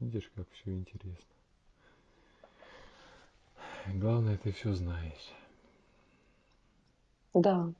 Видишь, как все интересно. Главное, ты все знаешь. Да.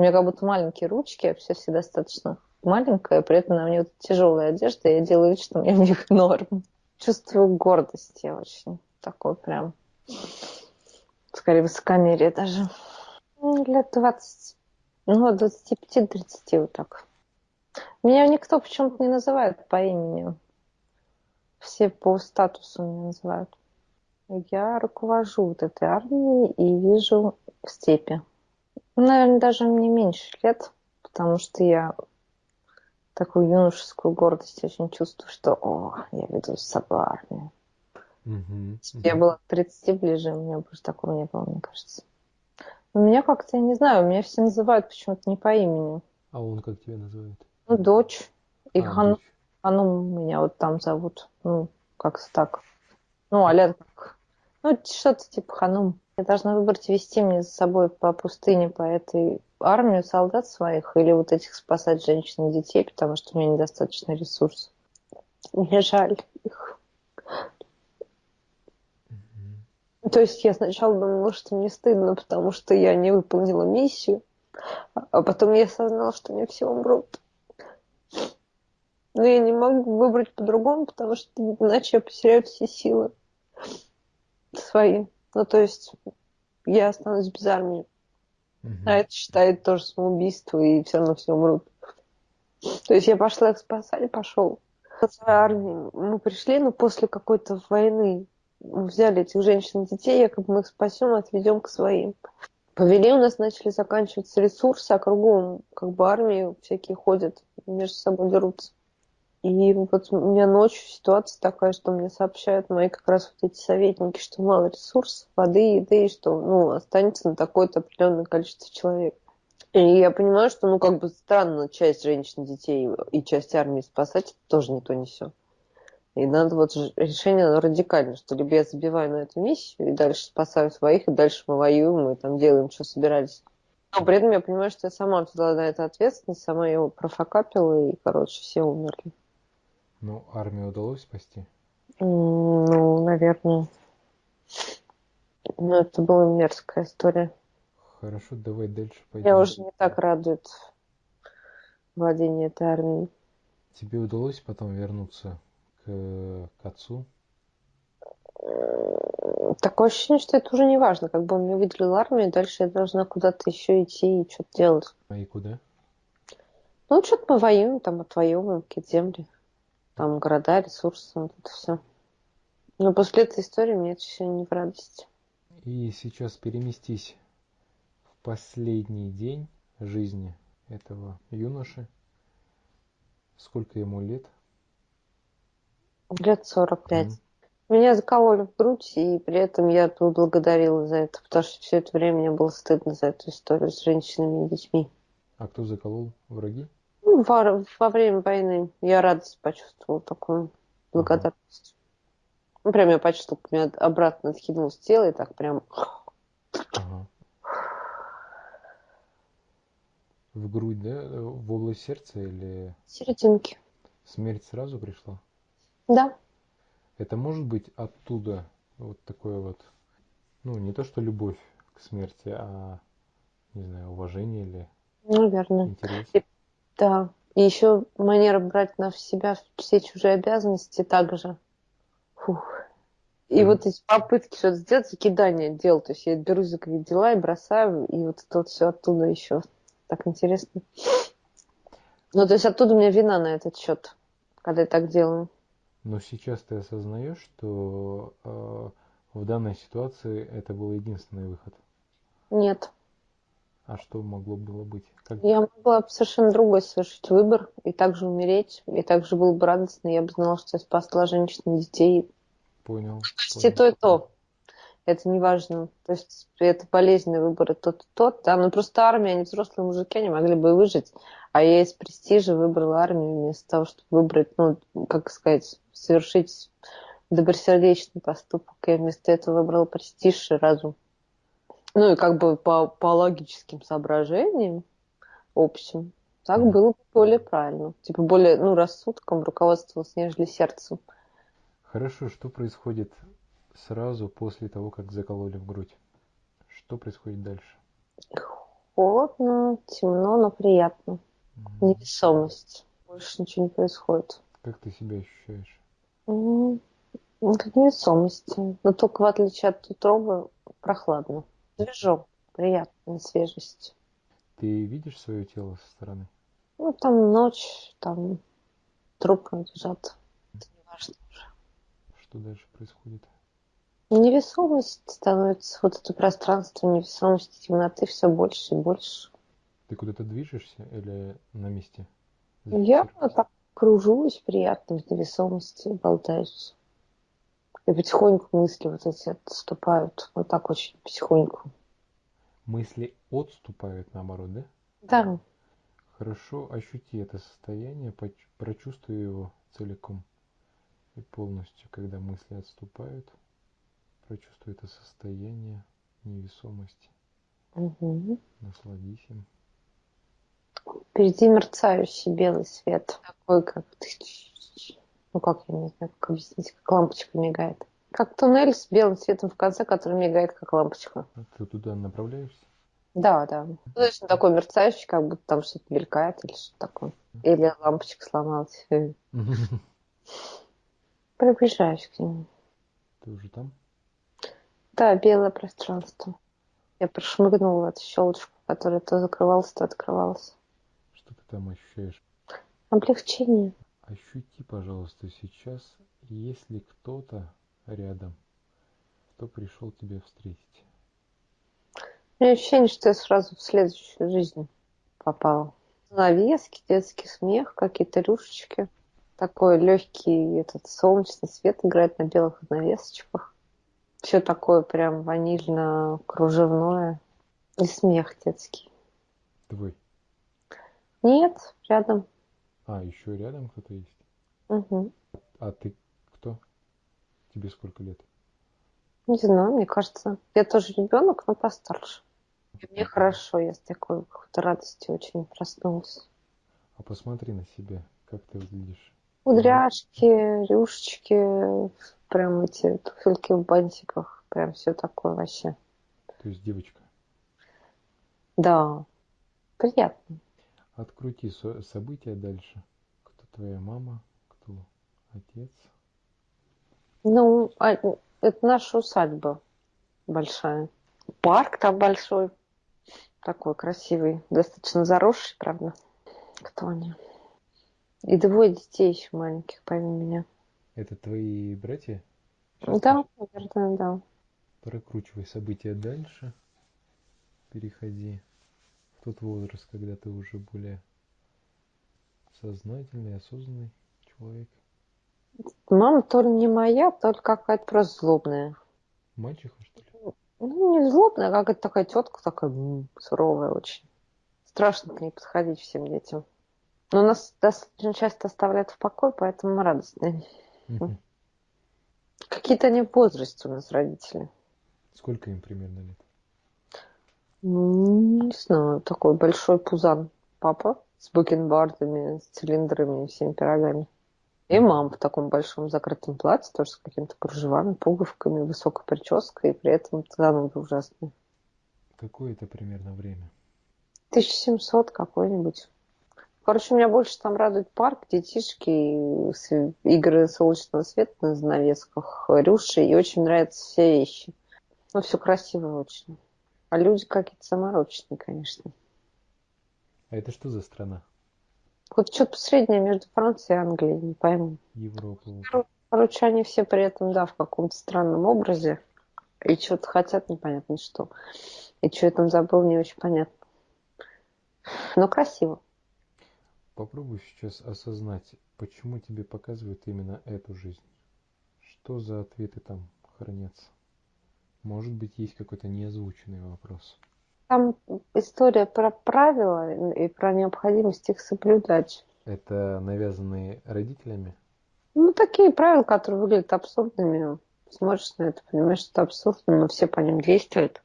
У меня как будто маленькие ручки, вообще все достаточно маленькая, при этом на мне вот тяжелая одежда, я делаю вид, что мне в них норм. Чувствую гордость я очень. Такой прям, скорее, высокомерие даже. Ну, лет 20, ну, от 25-30 вот так. Меня никто почему-то не называет по имени. Все по статусу меня называют. Я руковожу вот этой армией и вижу степи. Наверное, даже мне меньше лет, потому что я такую юношескую гордость очень чувствую, что о, я веду с собой армию. Угу, Я была к 30 ближе, у меня больше такого не было, мне кажется. У меня как-то, я не знаю, меня все называют почему-то не по имени. А он как тебя называет? Ну, дочь. И а, Хану, дочь. Хану меня вот там зовут. Ну, как-то так. Ну, а как... Ну, что-то типа Ханум. Я должна выбрать вести мне за собой по пустыне, по этой армию солдат своих или вот этих спасать женщин и детей, потому что у меня недостаточно ресурсов. Мне жаль их. Mm-hmm. То есть я сначала думала, что мне стыдно, потому что я не выполнила миссию, а потом я осознала, что мне все умрут. Но я не могу выбрать по-другому, потому что иначе я потеряю все силы свои. Ну, то есть я останусь без армии. Угу. А это считает тоже самоубийство, и все равно все умрут. То есть я пошла их спасать, пошел. армии мы пришли, но после какой-то войны мы взяли этих женщин и детей, якобы мы их спасем, отведем к своим. Повели у нас начали заканчиваться ресурсы, а кругом как бы армии всякие ходят, между собой дерутся. И вот у меня ночью ситуация такая, что мне сообщают мои как раз вот эти советники, что мало ресурсов, воды, еды, и что ну, останется на такое-то определенное количество человек. И я понимаю, что ну как бы странно часть женщин, детей и часть армии спасать, тоже не то, не все. И надо вот решение оно радикальное, что либо я забиваю на эту миссию и дальше спасаю своих, и дальше мы воюем, и там делаем, что собирались. Но при этом я понимаю, что я сама взяла на это ответственность, сама его профокапила, и, короче, все умерли. Ну, армию удалось спасти? Ну, наверное. Ну, это была мерзкая история. Хорошо, давай дальше пойдем. Я уже не так радует владение этой армией. Тебе удалось потом вернуться к, к отцу? Такое ощущение, что это уже не важно. Как бы он мне выделил армию, дальше я должна куда-то еще идти и что-то делать. А и куда? Ну, что-то мы воюем, там отвоевываем какие-то земли. Там города, ресурсы, вот это все. Но после этой истории мне это все не в радость. И сейчас переместись в последний день жизни этого юноши. Сколько ему лет? Лет 45. Mm. Меня закололи в грудь, и при этом я благодарила за это, потому что все это время мне было стыдно за эту историю с женщинами и детьми. А кто заколол? Враги? Ну, во, во время войны я радость почувствовала, такую благодарность. Ну, прям я почувствовала, как меня обратно откинулось тело, и так прям... Ага. В грудь, да? В область сердца или... Серединки. Смерть сразу пришла? Да. Это может быть оттуда вот такое вот, ну, не то что любовь к смерти, а, не знаю, уважение или Наверное. интерес? И да. И еще манера брать на себя все чужие обязанности также. Фух. И вот эти попытки что-то сделать, закидание дел. То есть я берусь за какие-то дела и бросаю, и вот это вот все оттуда еще. Так интересно. Ну, то есть оттуда у меня вина на этот счет, когда я так делаю. Но сейчас ты осознаешь, что э, в данной ситуации это был единственный выход? Нет. А что могло было быть? Как... Я могла совершенно другой совершить выбор и также умереть, и также было бы радостно, я бы знала, что я спасла женщин и детей. Понял. Почти понял. то и то. Это не важно. То есть это полезный выбор, и тот и тот. Да? Ну просто армия, они взрослые мужики, они могли бы выжить. А я из престижа выбрала армию вместо того, чтобы выбрать, ну, как сказать, совершить добросердечный поступок. Я вместо этого выбрала престиж и разум. Ну и как бы по, по логическим соображениям общим, так было бы более правильно. Типа более, ну, рассудком руководствовалась, нежели сердцем. Хорошо, что происходит сразу после того, как закололи в грудь? Что происходит дальше? Холодно, темно, но приятно. Mm. Невесомость. Больше ничего не происходит. Как ты себя ощущаешь? Mm. Как невесомости. Но только в отличие от утробы прохладно. Свежо, приятно, свежесть. Ты видишь свое тело со стороны? Ну, там ночь, там трупы лежат. Это не важно уже. Что дальше происходит? Невесомость становится, вот это пространство невесомости, темноты все больше и больше. Ты куда-то движешься или на месте? Я так кружусь приятно в невесомости, болтаюсь. И потихоньку мысли вот эти отступают. Вот так очень потихоньку. Мысли отступают, наоборот, да? Да. Хорошо ощути это состояние, прочувствуй его целиком и полностью, когда мысли отступают. Прочувствуй это состояние невесомости. Угу. Насладись им. Впереди мерцающий белый свет. Такой, как ну как я не знаю, как объяснить, как лампочка мигает. Как туннель с белым светом в конце, который мигает, как лампочка. А ты туда направляешься? Да, да. Ну, точно такой мерцающий, как будто там что-то мелькает или что-то такое. Или лампочка сломалась. Приближаюсь к нему. Ты уже там? Да, белое пространство. Я прошмыгнула эту щелочку, которая то закрывалась, то открывалась. Что ты там ощущаешь? Облегчение. Ощути, пожалуйста, сейчас, есть ли кто-то рядом, кто пришел тебя встретить. У меня ощущение, что я сразу в следующую жизнь попала. Навески, детский смех, какие-то рюшечки. Такой легкий этот солнечный свет играет на белых навесочках. Все такое прям ванильно-кружевное. И смех детский. Твой? Нет, рядом. А, еще рядом кто-то есть? Угу. А ты кто? Тебе сколько лет? Не знаю, мне кажется. Я тоже ребенок, но постарше. И мне хорошо, я с такой какой-то радостью очень проснулась. А посмотри на себя, как ты выглядишь. Кудряшки, рюшечки, прям эти туфельки в бантиках, прям все такое вообще. То есть девочка? Да, приятно. Открути события дальше. Кто твоя мама, кто отец? Ну, а, это наша усадьба большая. Парк там большой, такой красивый, достаточно заросший, правда. Кто они? И двое детей еще маленьких, помимо меня. Это твои братья? Да, наверное, да. Прокручивай события дальше. Переходи тот возраст, когда ты уже более сознательный, осознанный человек. Мама то ли не моя, то ли какая-то просто злобная. Мальчиха, что ли? Ну, не злобная, а какая-то такая тетка, такая суровая очень. Страшно к ней подходить всем детям. Но нас достаточно часто оставляют в покое, поэтому мы радостные. Угу. Какие-то они возрасте у нас родители. Сколько им примерно лет? Ну, не знаю, такой большой пузан папа с бакенбардами, с цилиндрами и всеми пирогами. И мама в таком большом закрытом платье, тоже с какими-то кружевами, пуговками, высокой прической, и при этом зануда ужасная. Какое это примерно время? 1700 какой-нибудь. Короче, меня больше там радует парк, детишки, игры солнечного света на занавесках, рюши, и очень нравятся все вещи. Ну, все красиво очень. А люди какие-то замороченные, конечно. А это что за страна? Вот что-то среднее между Францией и Англией, не пойму. Европа. Короче, они все при этом, да, в каком-то странном образе. И что-то хотят, непонятно что. И что я там забыл, не очень понятно. Но красиво. Попробуй сейчас осознать, почему тебе показывают именно эту жизнь. Что за ответы там хранятся? Может быть, есть какой-то неозвученный вопрос. Там история про правила и про необходимость их соблюдать. Это навязанные родителями? Ну, такие правила, которые выглядят абсурдными. Смотришь на это, понимаешь, что это абсурдно, но все по ним действуют.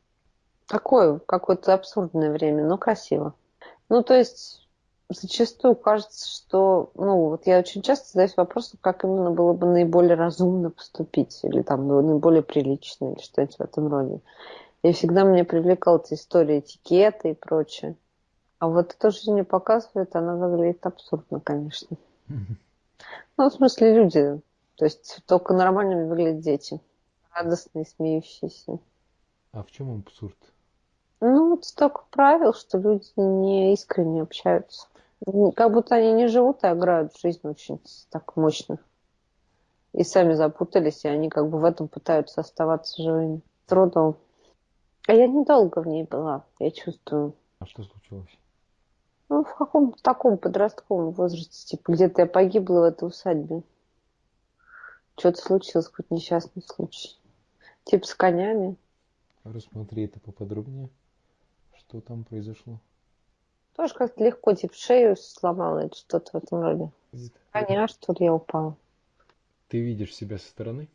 Такое какое-то абсурдное время, но красиво. Ну, то есть, зачастую кажется, что, ну, вот я очень часто задаюсь вопросом, как именно было бы наиболее разумно поступить, или там наиболее прилично, или что-нибудь в этом роде. И всегда меня привлекала эта история этикета и прочее. А вот то, что мне показывает, она выглядит абсурдно, конечно. Ну, в смысле, люди. То есть только нормальными выглядят дети. Радостные, смеющиеся. А в чем абсурд? Ну, вот столько правил, что люди не искренне общаются. Как будто они не живут, а играют в жизнь очень так мощно. И сами запутались, и они как бы в этом пытаются оставаться живыми. Трудом. А я недолго в ней была, я чувствую. А что случилось? Ну, в каком-то таком подростковом возрасте, типа, где-то я погибла в этой усадьбе. Что-то случилось, какой-то несчастный случай. Типа с конями. Рассмотри это поподробнее. Что там произошло? Тоже как-то легко, типа, шею сломала или что-то в этом роде. Коня, что ли, я упала. Ты видишь себя со стороны?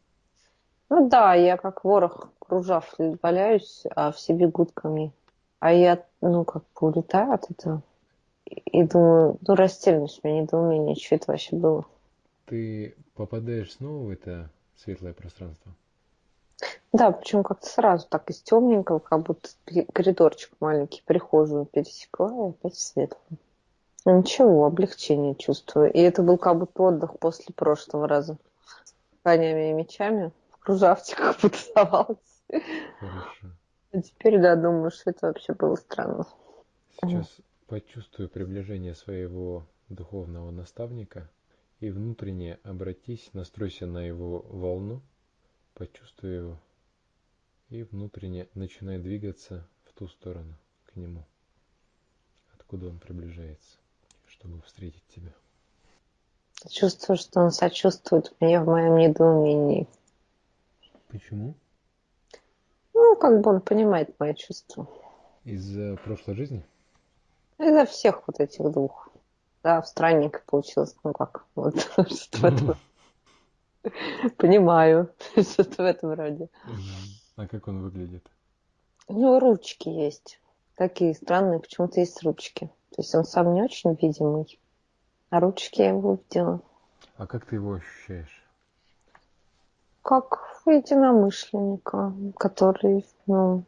Ну да, я как ворох кружав валяюсь, а все бегут ко мне. А я, ну, как бы улетаю от этого. И думаю, ну, растерянность у меня, недоумение, что это вообще было. Ты попадаешь снова в это светлое пространство? Да, причем как-то сразу так из темненького, как будто коридорчик маленький, прихожую пересекла и опять в светлую. Ну, ничего, облегчение чувствую. И это был как будто отдых после прошлого раза. С конями и мечами в кружавчиках потусовалась. Хорошо. А теперь, да, думаю, что это вообще было странно. Сейчас почувствую приближение своего духовного наставника и внутренне обратись, настройся на его волну, почувствуй его и внутренне начинай двигаться в ту сторону, к нему, откуда он приближается, чтобы встретить тебя. Чувствую, что он сочувствует мне в моем недоумении. Почему? Ну, как бы он понимает мои чувства. Из-за прошлой жизни? Из-за всех вот этих двух. Да, в странненько получилось. Ну как, вот что-то в этом. Понимаю, что-то в этом роде. А как он выглядит? У него ручки есть. Такие странные, почему-то есть ручки. То есть он сам не очень видимый. А ручки я его увидела. А как ты его ощущаешь? Как единомышленника, который ну,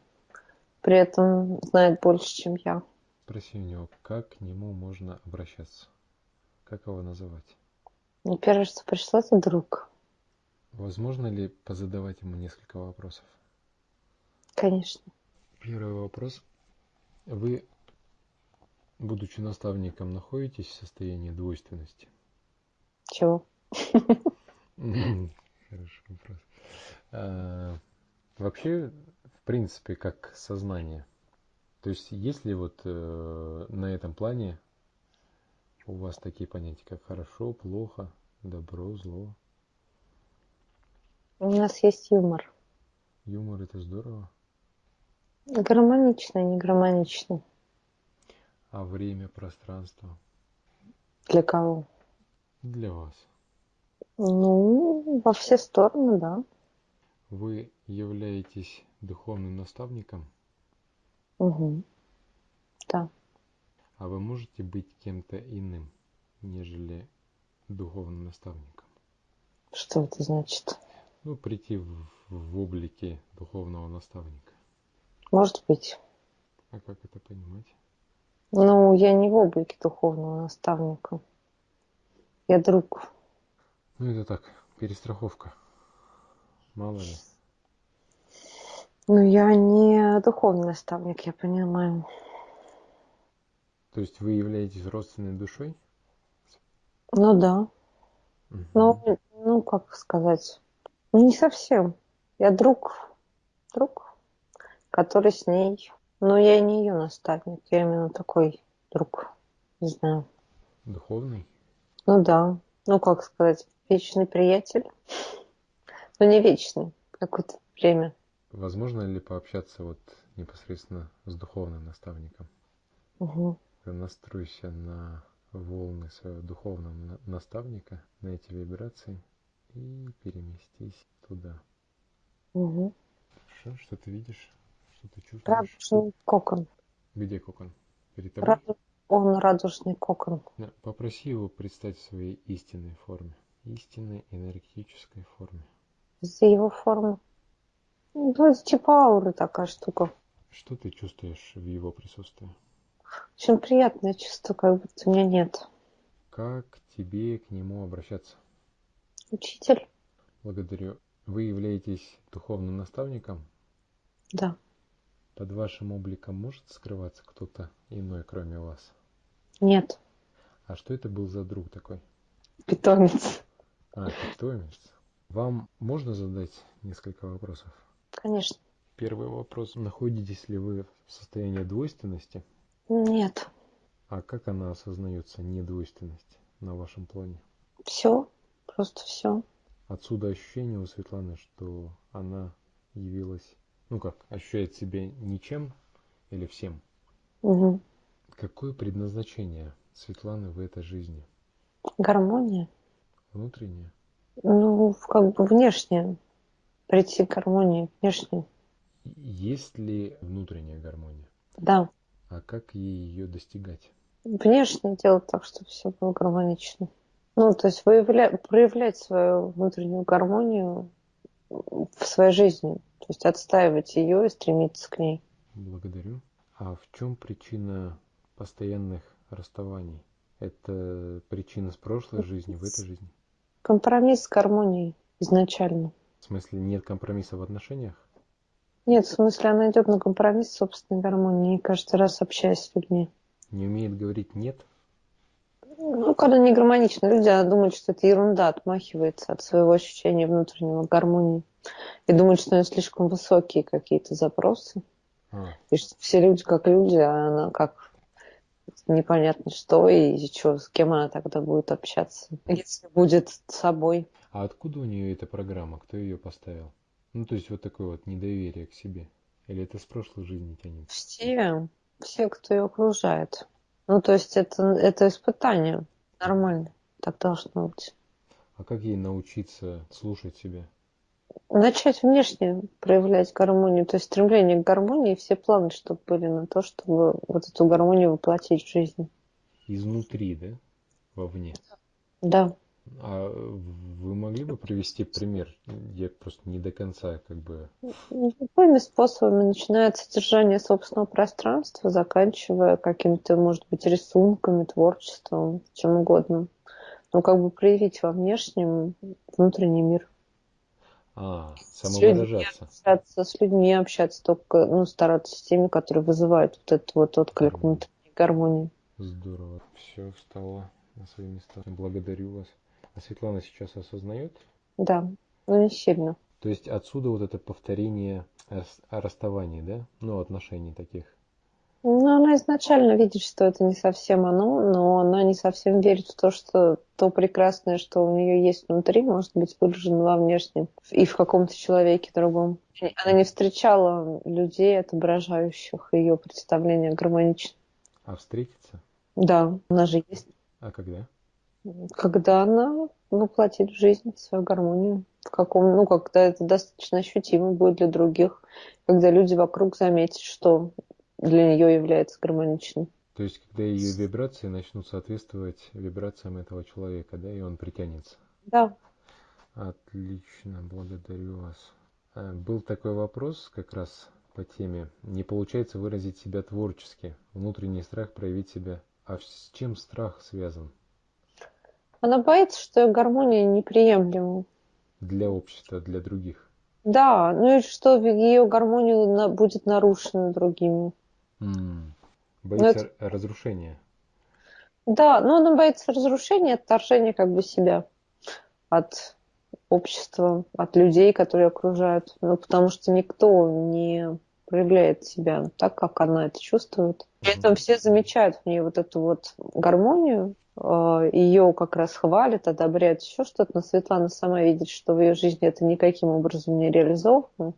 при этом знает больше, чем я. Спроси у него, как к нему можно обращаться? Как его называть? Мне первое, что пришло, это друг. Возможно ли позадавать ему несколько вопросов? Конечно. Первый вопрос. Вы, будучи наставником, находитесь в состоянии двойственности? Чего? Хороший вопрос. А, вообще, в принципе, как сознание. То есть, есть ли вот э, на этом плане у вас такие понятия, как хорошо, плохо, добро, зло? У нас есть юмор. Юмор это здорово. Гармонично, не гармонично. А время, пространство? Для кого? Для вас. Ну, во все стороны, да. Вы являетесь духовным наставником? Угу. Да. А вы можете быть кем-то иным, нежели духовным наставником? Что это значит? Ну, прийти в, в облике духовного наставника. Может быть. А как это понимать? Ну, я не в облике духовного наставника. Я друг. Ну, это так, перестраховка. Мало ли. Ну, я не духовный наставник, я понимаю. То есть вы являетесь родственной душой? Ну да. Ну, ну, как сказать, ну не совсем. Я друг, друг, который с ней. Но я не ее наставник, я именно такой друг. Не знаю. Духовный? Ну да. Ну, как сказать, вечный приятель. Ну, не вечный, какое-то время. Возможно ли пообщаться вот непосредственно с духовным наставником? Угу. Настройся на волны своего духовного на- наставника, на эти вибрации и переместись туда. Угу. Хорошо, что ты видишь? Что ты чувствуешь? Радужный кокон. Где кокон? Перед тобой? Раду- Он радужный кокон. Да, Попроси его представить в своей истинной форме. Истинной энергетической форме. За его форму. Ну, это типа ауры такая штука. Что ты чувствуешь в его присутствии? Очень приятное чувство, как будто меня нет. Как тебе к нему обращаться? Учитель? Благодарю. Вы являетесь духовным наставником? Да. Под вашим обликом может скрываться кто-то иной, кроме вас? Нет. А что это был за друг такой? Питомец. А, питомец. Вам можно задать несколько вопросов? Конечно. Первый вопрос. Находитесь ли вы в состоянии двойственности? Нет. А как она осознается, недвойственность, на вашем плане? Все. Просто все. Отсюда ощущение у Светланы, что она явилась, ну как, ощущает себя ничем или всем. Угу. Какое предназначение Светланы в этой жизни? Гармония. Внутреннее? Ну, как бы внешне. Прийти к гармонии. Внешне. Есть ли внутренняя гармония? Да. А как ей ее достигать? Внешне делать так, чтобы все было гармонично. Ну, то есть выявля... проявлять свою внутреннюю гармонию в своей жизни. То есть отстаивать ее и стремиться к ней. Благодарю. А в чем причина постоянных расставаний? Это причина с прошлой жизни, в этой жизни? Компромисс с гармонией изначально. В смысле, нет компромисса в отношениях? Нет, в смысле, она идет на компромисс с собственной гармонией, каждый раз общаясь с людьми. Не умеет говорить «нет»? Ну, когда не гармонично, люди она думают, что это ерунда, отмахивается от своего ощущения внутреннего гармонии. И думают, что у нее слишком высокие какие-то запросы. А, И что все люди как люди, а она как непонятно что и что, с кем она тогда будет общаться, если будет с собой. а откуда у нее эта программа? Кто ее поставил? Ну, то есть вот такое вот недоверие к себе. Или это с прошлой жизни тянется? Все, все, кто ее окружает. Ну, то есть это, это испытание. Нормально. Так должно быть. А как ей научиться слушать себя? Начать внешне проявлять гармонию, то есть стремление к гармонии, все планы, чтобы были на то, чтобы вот эту гармонию воплотить в жизнь. Изнутри, да? Вовне. Да. А вы могли бы привести пример? Я просто не до конца как бы... Любыми способами, начиная от содержания собственного пространства, заканчивая какими-то, может быть, рисунками, творчеством, чем угодно. Но как бы проявить во внешнем внутренний мир. А, С людьми самовыражаться. общаться, с людьми общаться, только ну, стараться с теми, которые вызывают вот этот вот отклик внутренней гармонии. Здорово. Все встало на свои места. Благодарю вас. А Светлана сейчас осознает? Да, но не сильно. То есть отсюда вот это повторение расставании, да? Ну, отношений таких. Ну, она изначально видит, что это не совсем оно, но она не совсем верит в то, что то прекрасное, что у нее есть внутри, может быть выражено во внешнем и в каком-то человеке другом. Она не встречала людей, отображающих ее представление гармонично. А встретиться? Да, она же есть. А когда? Когда она воплотит в жизнь свою гармонию. В каком, ну, когда это достаточно ощутимо будет для других, когда люди вокруг заметят, что для нее является гармоничным. То есть, когда ее вибрации начнут соответствовать вибрациям этого человека, да, и он притянется. Да. Отлично, благодарю вас. А, Был такой вопрос как раз по теме. Не получается выразить себя творчески. Внутренний страх проявить себя. А с чем страх связан? Она боится, что гармония неприемлема. Для общества, для других. Да, ну и что ее гармония будет нарушена другими. М-м. Боится это... разрушения. Да, но она боится разрушения, отторжения как бы себя от общества, от людей, которые окружают. Ну, потому что никто не проявляет себя так, как она это чувствует. При этом все замечают в ней вот эту вот гармонию, а, ее как раз хвалят, одобряют еще что-то, но Светлана сама видит, что в ее жизни это никаким образом не реализовано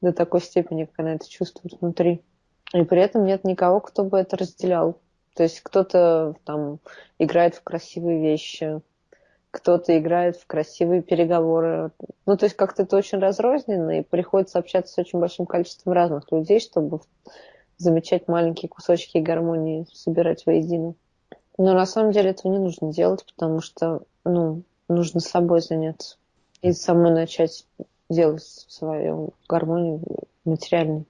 до такой степени, как она это чувствует внутри. И при этом нет никого, кто бы это разделял. То есть кто-то там играет в красивые вещи, кто-то играет в красивые переговоры. Ну, то есть как-то это очень разрозненно, и приходится общаться с очень большим количеством разных людей, чтобы замечать маленькие кусочки гармонии, собирать воедино. Но на самом деле этого не нужно делать, потому что, ну, нужно собой заняться и самой начать делать свою гармонию материальной.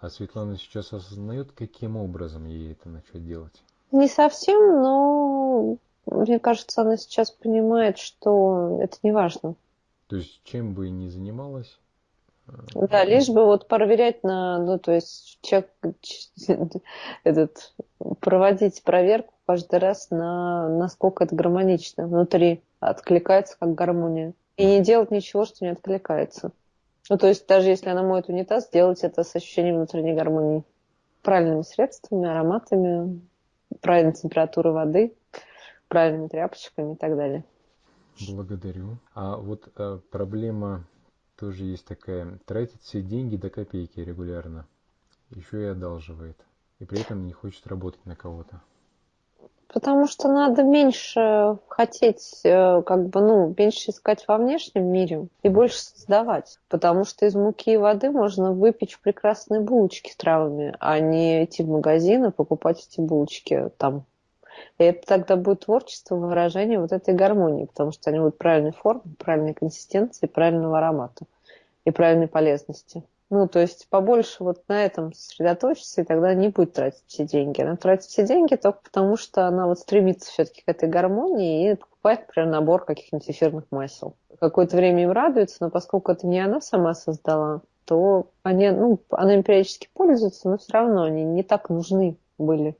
А Светлана сейчас осознает, каким образом ей это начать делать? Не совсем, но мне кажется, она сейчас понимает, что это не важно. То есть чем бы ни занималась? Э, да, лишь бы вот проверять на, ну то есть человек этот проводить проверку каждый раз на насколько это гармонично внутри откликается как гармония и не делать ничего, что не откликается. Ну, то есть даже если она моет унитаз, делать это с ощущением внутренней гармонии. Правильными средствами, ароматами, правильной температурой воды, правильными тряпочками и так далее. Благодарю. А вот а, проблема тоже есть такая. Тратит все деньги до копейки регулярно. Еще и одалживает. И при этом не хочет работать на кого-то. Потому что надо меньше хотеть, э, как бы, ну, меньше искать во внешнем мире и больше создавать. Потому что из муки и воды можно выпечь прекрасные булочки с травами, а не идти в магазин и покупать эти булочки там. И это тогда будет творчество, выражение вот этой гармонии, потому что они будут правильной формы, правильной консистенции, правильного аромата и правильной полезности. Ну, то есть побольше вот на этом сосредоточиться, и тогда не будет тратить все деньги. Она тратит все деньги только потому, что она вот стремится все-таки к этой гармонии и покупает, например, набор каких-нибудь эфирных масел. Какое-то время им радуется, но поскольку это не она сама создала, то они, ну, она им периодически пользуется, но все равно они не так нужны были.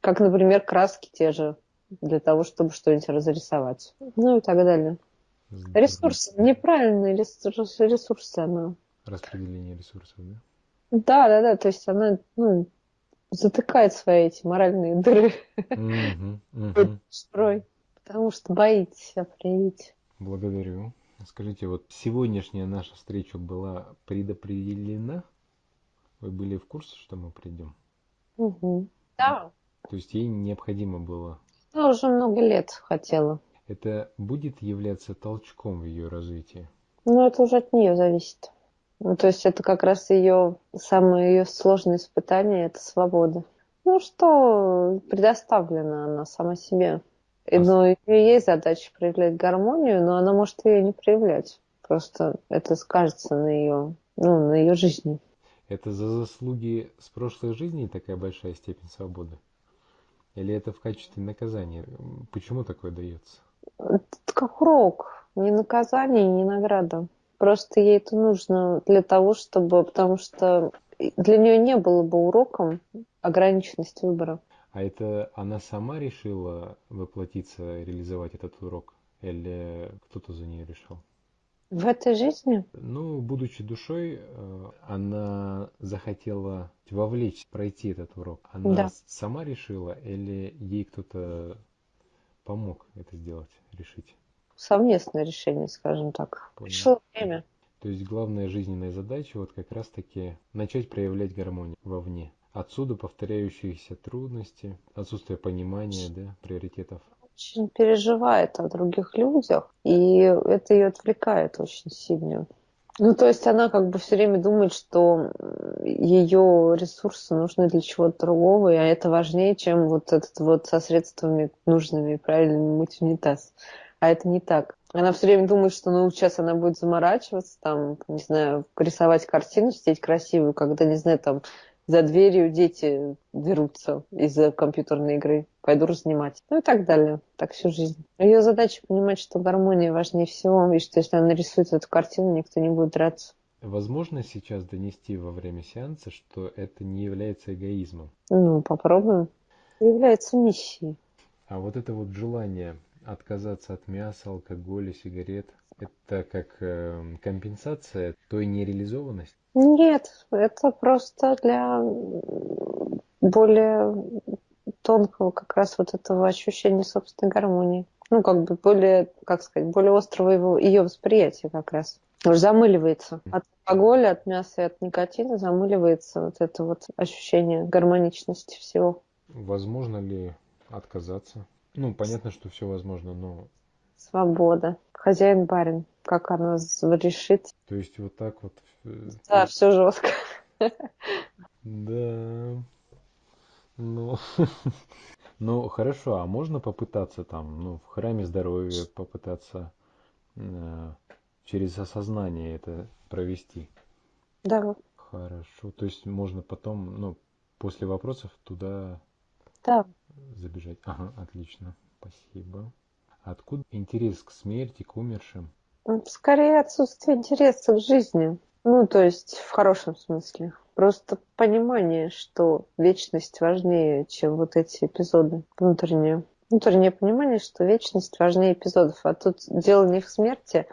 Как, например, краски те же для того, чтобы что-нибудь разрисовать. Ну и так далее. Ресурсы, неправильные ресурсы, ресурсы она распределение ресурсов, да? Да, да, да. То есть она ну, затыкает свои эти моральные дыры. Строй. Потому что боится себя проявить. Благодарю. Скажите, вот сегодняшняя наша встреча была предопределена? Вы были в курсе, что мы придем? Угу. Да. То есть ей необходимо было? Она уже много лет хотела. Это будет являться толчком в ее развитии? Ну, это уже от нее зависит. Ну, то есть это как раз ее самое ее сложное испытание – это свобода. Ну что, предоставлена она сама себе. И, ну, у нее есть задача проявлять гармонию, но она может ее не проявлять. Просто это скажется на ее, ну, на ее жизни. Это за заслуги с прошлой жизни такая большая степень свободы? Или это в качестве наказания? Почему такое дается? Это как урок. Не наказание, не награда. Просто ей это нужно для того, чтобы... Потому что для нее не было бы уроком ограниченность выбора. А это она сама решила воплотиться, реализовать этот урок? Или кто-то за нее решил? В этой жизни? Ну, будучи душой, э, она захотела вовлечь, пройти этот урок. Она да. сама решила или ей кто-то помог это сделать, решить? совместное решение, скажем так. Понял. Пришло время. То есть главная жизненная задача вот как раз-таки начать проявлять гармонию вовне. Отсюда повторяющиеся трудности, отсутствие понимания, да, приоритетов. Очень переживает о других людях, и это ее отвлекает очень сильно. Ну, то есть она как бы все время думает, что ее ресурсы нужны для чего-то другого, и это важнее, чем вот этот вот со средствами нужными и правильными мыть унитаз. А это не так. Она все время думает, что ну сейчас она будет заморачиваться, там, не знаю, рисовать картину, сидеть красивую, когда, не знаю, там за дверью дети дерутся из-за компьютерной игры. Пойду разнимать. Ну и так далее. Так всю жизнь. Ее задача понимать, что гармония важнее всего, и что если она нарисует эту картину, никто не будет драться. Возможно сейчас донести во время сеанса, что это не является эгоизмом? Ну, попробуем. Является миссией. А вот это вот желание отказаться от мяса, алкоголя, сигарет, это как э, компенсация той нереализованности? Нет, это просто для более тонкого как раз вот этого ощущения собственной гармонии. Ну, как бы более, как сказать, более острого его, ее восприятия как раз. Уже замыливается. От алкоголя, от мяса и от никотина замыливается вот это вот ощущение гармоничности всего. Возможно ли отказаться? Ну, понятно, что все возможно, но... Свобода. Хозяин-барин. Как она решит. То есть вот так вот... Э, да, все жестко. Да. Ну, ну хорошо, а можно попытаться там, ну, в храме здоровья попытаться э, через осознание это провести? Да. Хорошо, то есть можно потом, ну, после вопросов туда да. забежать. Ага, отлично, спасибо. Откуда интерес к смерти, к умершим? Скорее отсутствие интереса к жизни. Ну, то есть в хорошем смысле. Просто понимание, что вечность важнее, чем вот эти эпизоды внутренние. Внутреннее понимание, что вечность важнее эпизодов. А тут дело не в смерти,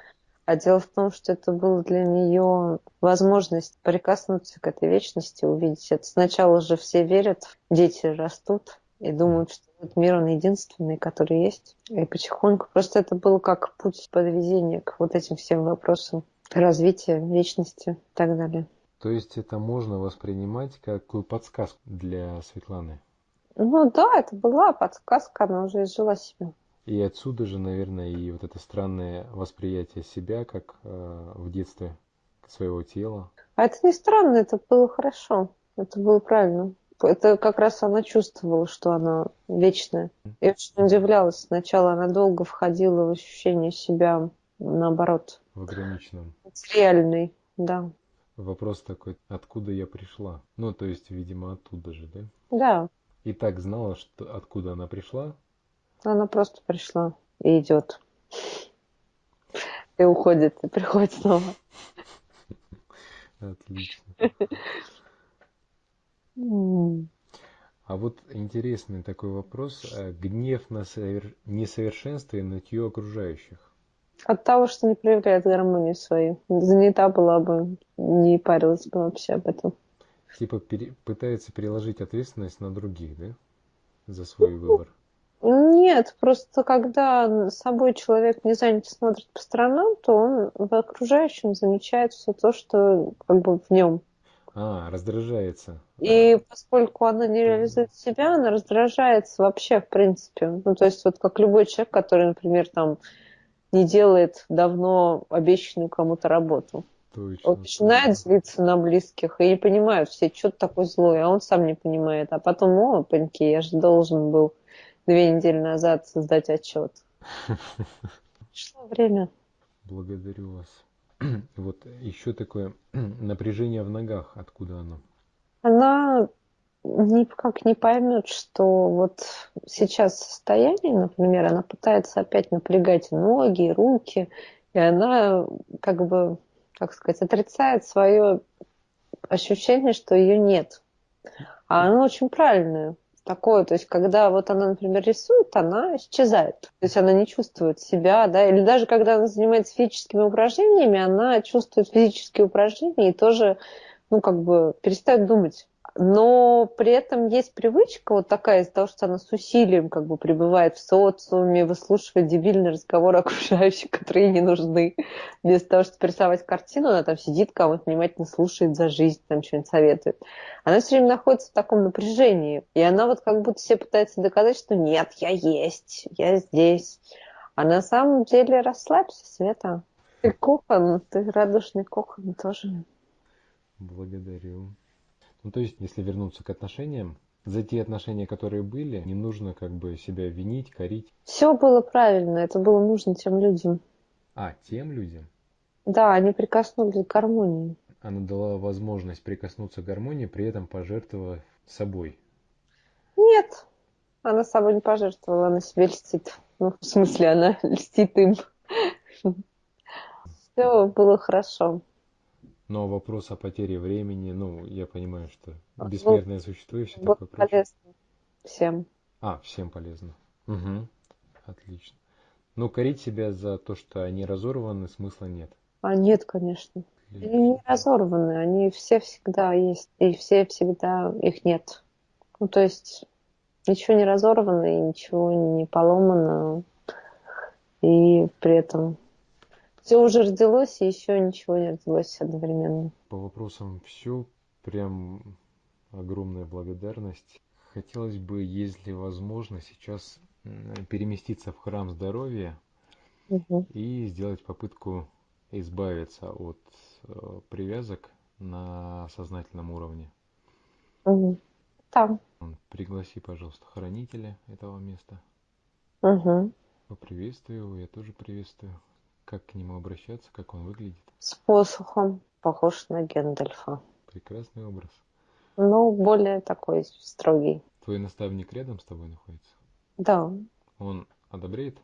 а дело в том, что это была для нее возможность прикоснуться к этой вечности, увидеть это. Сначала же все верят, дети растут и думают, что этот мир, он единственный, который есть. И потихоньку просто это было как путь подведения к вот этим всем вопросам развития, вечности и так далее. То есть это можно воспринимать как какую подсказку для Светланы? Ну да, это была подсказка, она уже изжила себя. И отсюда же, наверное, и вот это странное восприятие себя, как э, в детстве своего тела. А это не странно, это было хорошо, это было правильно. Это как раз она чувствовала, что она вечная. И очень удивлялась. Сначала она долго входила в ощущение себя, наоборот. В ограниченном. Реальной, да. Вопрос такой, откуда я пришла? Ну, то есть, видимо, оттуда же, да? Да. И так знала, что откуда она пришла? Она просто пришла и идет. И уходит, и приходит снова. Отлично. А вот интересный такой вопрос. Э, гнев на несовершенство и нытье окружающих. От того, что не проявляет гармонию свою. Занята была бы, не парилась бы вообще об этом. Типа пере... пытается переложить ответственность на других, да? За свой выбор. Нет, просто когда собой человек не занят смотрит по сторонам, то он в окружающем замечает все то, что как бы в нем. А, раздражается. И поскольку она не реализует себя, она раздражается вообще, в принципе. Ну, то есть вот как любой человек, который, например, там не делает давно обещанную кому-то работу. Точно, он начинает злиться на близких и не понимают все, что ты такой злой, а он сам не понимает. А потом, о, паньки, я же должен был две недели назад создать отчет. Пришло время. Благодарю вас. Вот еще такое напряжение в ногах, откуда оно? Она никак не поймет, что вот сейчас состояние, например, она пытается опять напрягать ноги, руки, и она как бы, как сказать, отрицает свое ощущение, что ее нет. А оно очень правильное такое, то есть когда вот она, например, рисует, она исчезает. То есть она не чувствует себя, да, или даже когда она занимается физическими упражнениями, она чувствует физические упражнения и тоже, ну, как бы перестает думать но при этом есть привычка вот такая из-за того, что она с усилием как бы пребывает в социуме, выслушивает дебильные разговоры окружающих, которые ей не нужны. Вместо того, чтобы рисовать картину, она там сидит, кого-то внимательно слушает за жизнь, там что-нибудь советует. Она все время находится в таком напряжении. И она вот как будто себе пытается доказать, что нет, я есть, я здесь. А на самом деле расслабься, Света. Ты кокон, ты радушный кокон тоже. Благодарю. Ну, то есть, если вернуться к отношениям, за те отношения, которые были, не нужно как бы себя винить, корить. Все было правильно, это было нужно тем людям. А, тем людям? Да, они прикоснулись к гармонии. Она дала возможность прикоснуться к гармонии, при этом пожертвовав собой. Нет, она собой не пожертвовала, она себе льстит. Ну, в смысле, она льстит им. Все было хорошо. Но вопрос о потере времени, ну, я понимаю, что бессмертное существо и все такое прочее. полезно всем. А, всем полезно. Угу. Отлично. Но корить себя за то, что они разорваны, смысла нет. А нет, конечно. Они не разорваны, они все всегда есть, и все всегда их нет. Ну, то есть ничего не разорвано, и ничего не поломано, и при этом все уже родилось, и еще ничего не родилось одновременно. По вопросам все, прям огромная благодарность. Хотелось бы, если возможно, сейчас переместиться в храм здоровья угу. и сделать попытку избавиться от э, привязок на сознательном уровне. Угу. Там. Пригласи, пожалуйста, хранителя этого места. Угу. Поприветствую его, я тоже приветствую. Как к нему обращаться, как он выглядит? С посохом, похож на Гендальфа. Прекрасный образ. Ну, более такой строгий. Твой наставник рядом с тобой находится? Да. Он одобряет?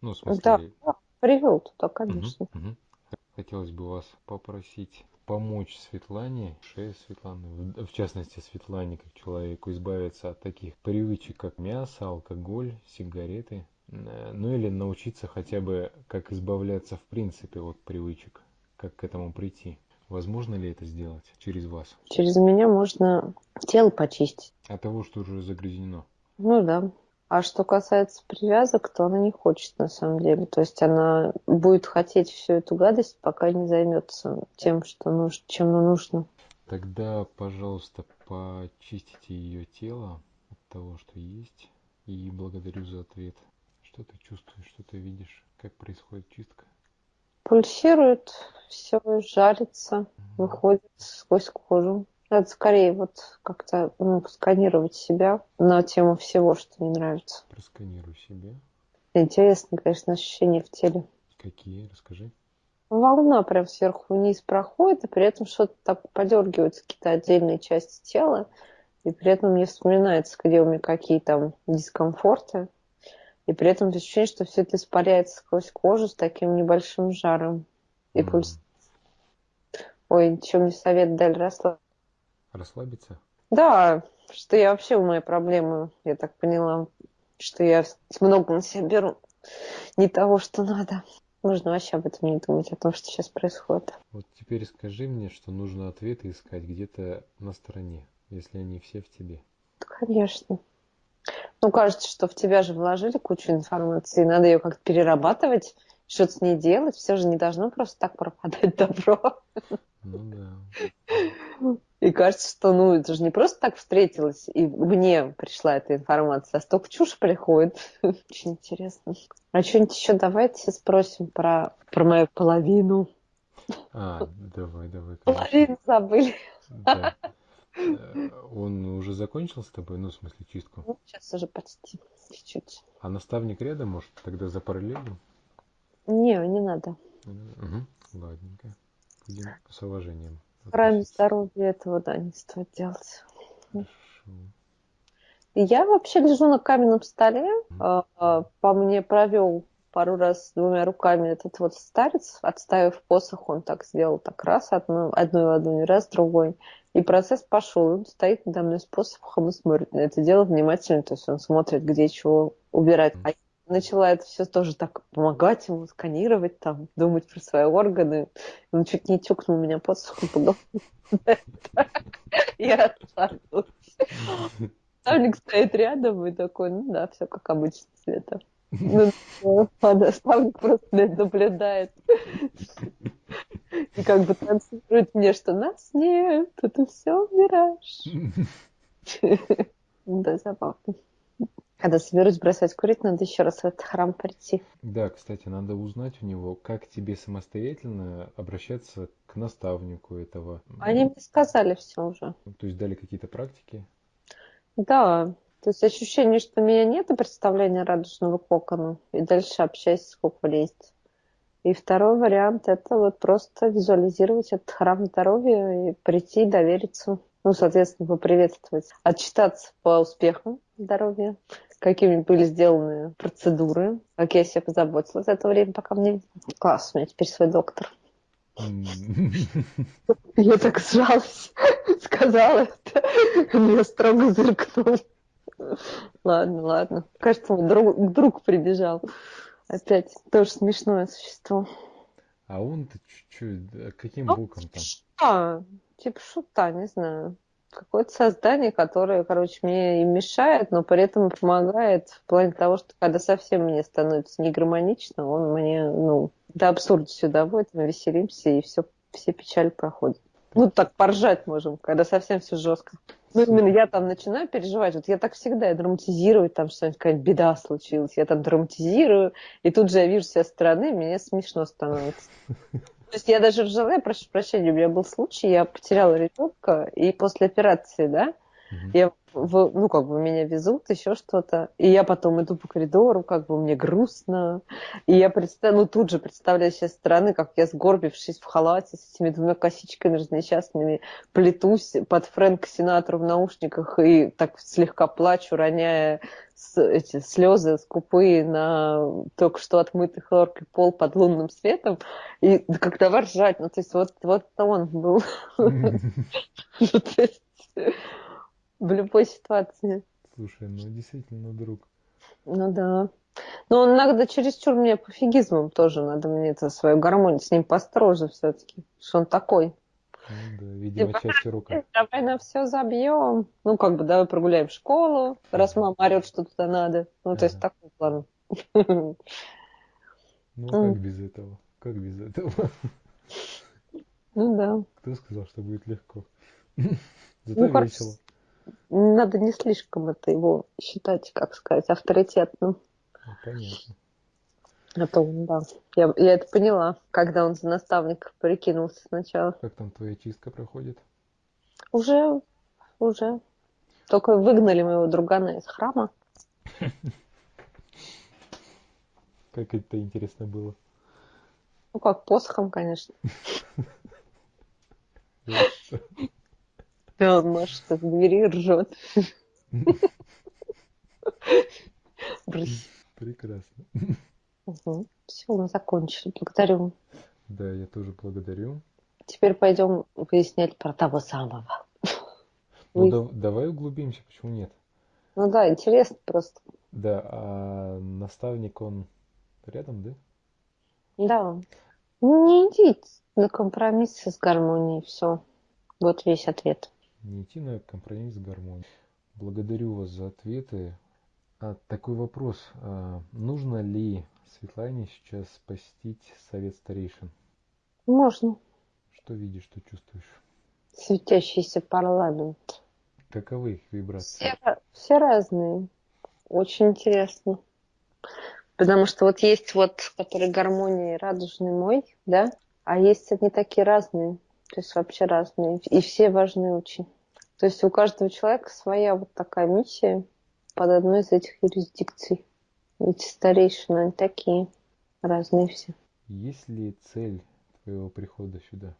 Ну, в смысле... Да, да привел туда, конечно. Угу, угу. Хотелось бы вас попросить помочь Светлане, шее Светланы, в частности Светлане, как человеку, избавиться от таких привычек, как мясо, алкоголь, сигареты, ну или научиться хотя бы, как избавляться в принципе от привычек, как к этому прийти. Возможно ли это сделать через вас? Через меня можно тело почистить. От того, что уже загрязнено? Ну да. А что касается привязок, то она не хочет на самом деле. То есть она будет хотеть всю эту гадость, пока не займется тем, что нужно, чем нужно. Тогда, пожалуйста, почистите ее тело от того, что есть. И благодарю за ответ. Что ты чувствуешь, что ты видишь, как происходит чистка? Пульсирует, все жарится, угу. выходит сквозь кожу. Надо скорее вот как-то ну, сканировать себя на тему всего, что не нравится. Просканируй себя. Интересные, конечно, ощущения в теле. Какие? Расскажи. Волна прям сверху вниз проходит, и при этом что-то так подергиваются какие-то отдельные части тела, и при этом мне вспоминается, где у меня какие там дискомфорты, и при этом ощущение, что все это испаряется сквозь кожу с таким небольшим жаром и mm. пульс. Ой, чем мне совет дали расслабиться расслабиться? Да, что я вообще у моей проблемы, я так поняла, что я много на себя беру не того, что надо. Нужно вообще об этом не думать, о том, что сейчас происходит. Вот теперь скажи мне, что нужно ответы искать где-то на стороне, если они все в тебе. Конечно. Ну, кажется, что в тебя же вложили кучу информации, надо ее как-то перерабатывать, что-то с ней делать, все же не должно просто так пропадать добро. Ну да. И кажется, что ну это же не просто так встретилась, и мне пришла эта информация, а столько чушь приходит. Очень интересно. А что-нибудь еще давайте спросим про, про мою половину. А, давай, давай. Половину забыли. Да. Э, он уже закончил с тобой, ну, в смысле, чистку? Ну, сейчас уже почти, чуть-чуть. А наставник рядом, может, тогда за параллелью? Не, не надо. Угу, ладненько. Будем с уважением. В храме здоровья этого, да, не стоит делать. Хорошо. Я вообще лежу на каменном столе. Mm-hmm. По мне провел пару раз двумя руками этот вот старец, отставив посох, он так сделал так раз, одну, одной ладонью, раз, другой. И процесс пошел. Он стоит надо мной с посохом и смотрит на это дело внимательно, то есть он смотрит, где чего убирать. А начала это все тоже так помогать ему, сканировать, там, думать про свои органы. Он чуть не тюкнул меня под сухом по. Я расслабилась. Наставник стоит рядом и такой, ну да, все как обычно, Света. Ну, наставник просто наблюдает. И как бы транслирует мне, что нас нет, это все мираж. Да, забавно. Когда соберусь бросать курить, надо еще раз в этот храм прийти. Да, кстати, надо узнать у него, как тебе самостоятельно обращаться к наставнику этого. Они мне сказали все уже. То есть дали какие-то практики? Да, то есть ощущение, что у меня нет представления радужного кокона, и дальше общайся, сколько влезет. И второй вариант – это вот просто визуализировать этот храм здоровья и прийти, довериться, ну, соответственно, поприветствовать, отчитаться по успехам здоровья, какими были сделаны процедуры, как я себя позаботилась за это время, пока мне... Класс, у меня теперь свой доктор. Я так сжалась, сказала это, меня строго зыркнул. Ладно, ладно. Кажется, мой друг, друг прибежал. Опять тоже смешное существо. А он-то чуть-чуть, каким ну, боком там? А, типа шута, не знаю. Какое-то создание, которое, короче, мне и мешает, но при этом помогает в плане того, что когда совсем мне становится негармонично, он мне, ну, до абсурдности доводит, мы веселимся, и все, все печали проходят. Ну, так поржать можем, когда совсем все жестко. Ну, именно я там начинаю переживать. Вот я так всегда, я драматизирую, там что-нибудь, какая-нибудь беда случилась. Я там драматизирую, и тут же я вижу со стороны, мне смешно становится. То есть я даже ржала, я прошу прощения, у меня был случай, я потеряла ребенка, и после операции, да, я, в, ну, как бы меня везут, еще что-то. И я потом иду по коридору, как бы мне грустно. И я представляю, ну, тут же представляю сейчас стороны, как я сгорбившись в халате с этими двумя косичками разнесчастными, плетусь под Фрэнк Синатру в наушниках и так слегка плачу, роняя эти слезы скупые на только что отмытый хлоркой пол под лунным светом. И как давай ржать. Ну, то есть вот, вот он был. Ну, в любой ситуации. Слушай, ну действительно друг. Ну да. Но он иногда чересчур мне пофигизмом тоже надо мне это свою гармонию с ним построже все-таки, что он такой. Ну, да, видимо, типа, часть рука. Давай на все забьем. Ну, как бы, давай прогуляем в школу, раз мама орет, что туда надо. Ну, то есть такой план. Ну, как без этого? Как без этого? Ну да. Кто сказал, что будет легко? Зато ну, весело надо не слишком это его считать, как сказать, авторитетным. Ну, понятно. А то, да. Я, я это поняла, когда он за наставника прикинулся сначала. Как там твоя чистка проходит? Уже, уже. Только выгнали моего другана из храма. Как это интересно было. Ну как, посохом, конечно. Да, он машет от двери ржет. Прекрасно. Угу. Все, мы закончили. Благодарю. Да, я тоже благодарю. Теперь пойдем выяснять про того самого. Ну, да, давай углубимся, почему нет? Ну да, интересно просто. Да, а наставник, он рядом, да? Да. Ну, не идите на компромиссы с гармонией, все. Вот весь ответ не идти на компромисс с гармонией. Благодарю вас за ответы. А, такой вопрос. А, нужно ли Светлане сейчас посетить совет старейшин? Можно. Что видишь, что чувствуешь? Светящийся парламент. Каковы их вибрации? Все, все разные. Очень интересно. Потому что вот есть вот, который гармонии радужный мой, да, а есть они такие разные. То есть вообще разные. И все важны очень. То есть у каждого человека своя вот такая миссия под одной из этих юрисдикций. Эти старейшины, они такие разные все. Есть ли цель твоего прихода сюда?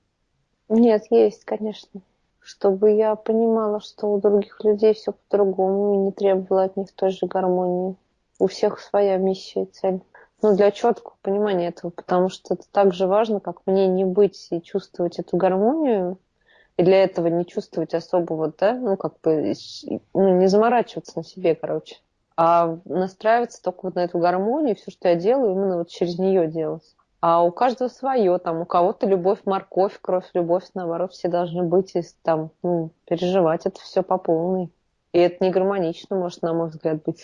Нет, есть, конечно. Чтобы я понимала, что у других людей все по-другому и не требовала от них той же гармонии. У всех своя миссия и цель ну, для четкого понимания этого, потому что это так же важно, как мне не быть и чувствовать эту гармонию, и для этого не чувствовать особо вот, да, ну, как бы, ну, не заморачиваться на себе, короче, а настраиваться только вот на эту гармонию, все, что я делаю, именно вот через нее делать. А у каждого свое, там, у кого-то любовь, морковь, кровь, любовь, наоборот, все должны быть и там, ну, переживать это все по полной. И это не гармонично, может, на мой взгляд, быть.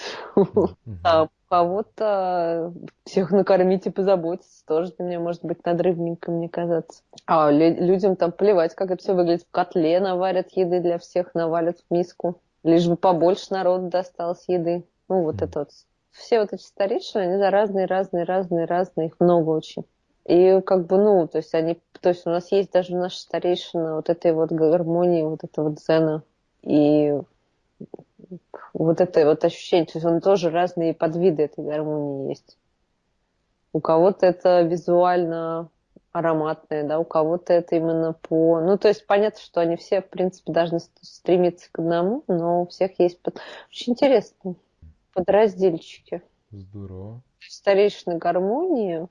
Кого-то всех накормить и позаботиться тоже для меня может быть надрывненько, мне казаться. А людям там плевать, как это все выглядит. В котле наварят еды для всех, навалят в миску. Лишь бы побольше народу досталось еды. Ну, вот это вот. Все вот эти старейшины, они за разные, разные, разные. Их много очень. И как бы, ну, то есть они, то есть у нас есть даже наша старейшина вот этой вот гармонии, вот этого дзена. И вот это вот ощущение, то есть он тоже разные подвиды этой гармонии есть. у кого-то это визуально ароматные, да, у кого-то это именно по... Ну, то есть понятно, что они все, в принципе, должны стремиться к одному, но у всех есть... Под... Очень интересно. Подразделчики. Здорово. Старейшины гармонии.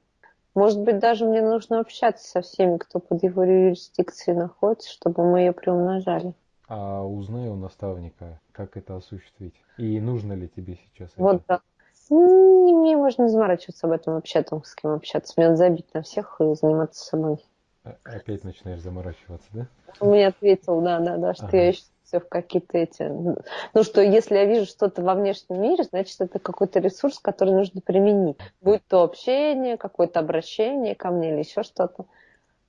Может быть, даже мне нужно общаться со всеми, кто под его юрисдикцией находится, чтобы мы ее приумножали. А узнай у наставника, как это осуществить. И нужно ли тебе сейчас вот, это? Да. Мне можно заморачиваться об этом вообще, о том, с кем общаться. Мне надо забить на всех и заниматься собой. А, опять начинаешь заморачиваться, да? Он мне ответил, да, да, да, что ага. я еще все в какие-то эти... Ну, что если я вижу что-то во внешнем мире, значит, это какой-то ресурс, который нужно применить. Будь то общение, какое-то обращение ко мне или еще что-то.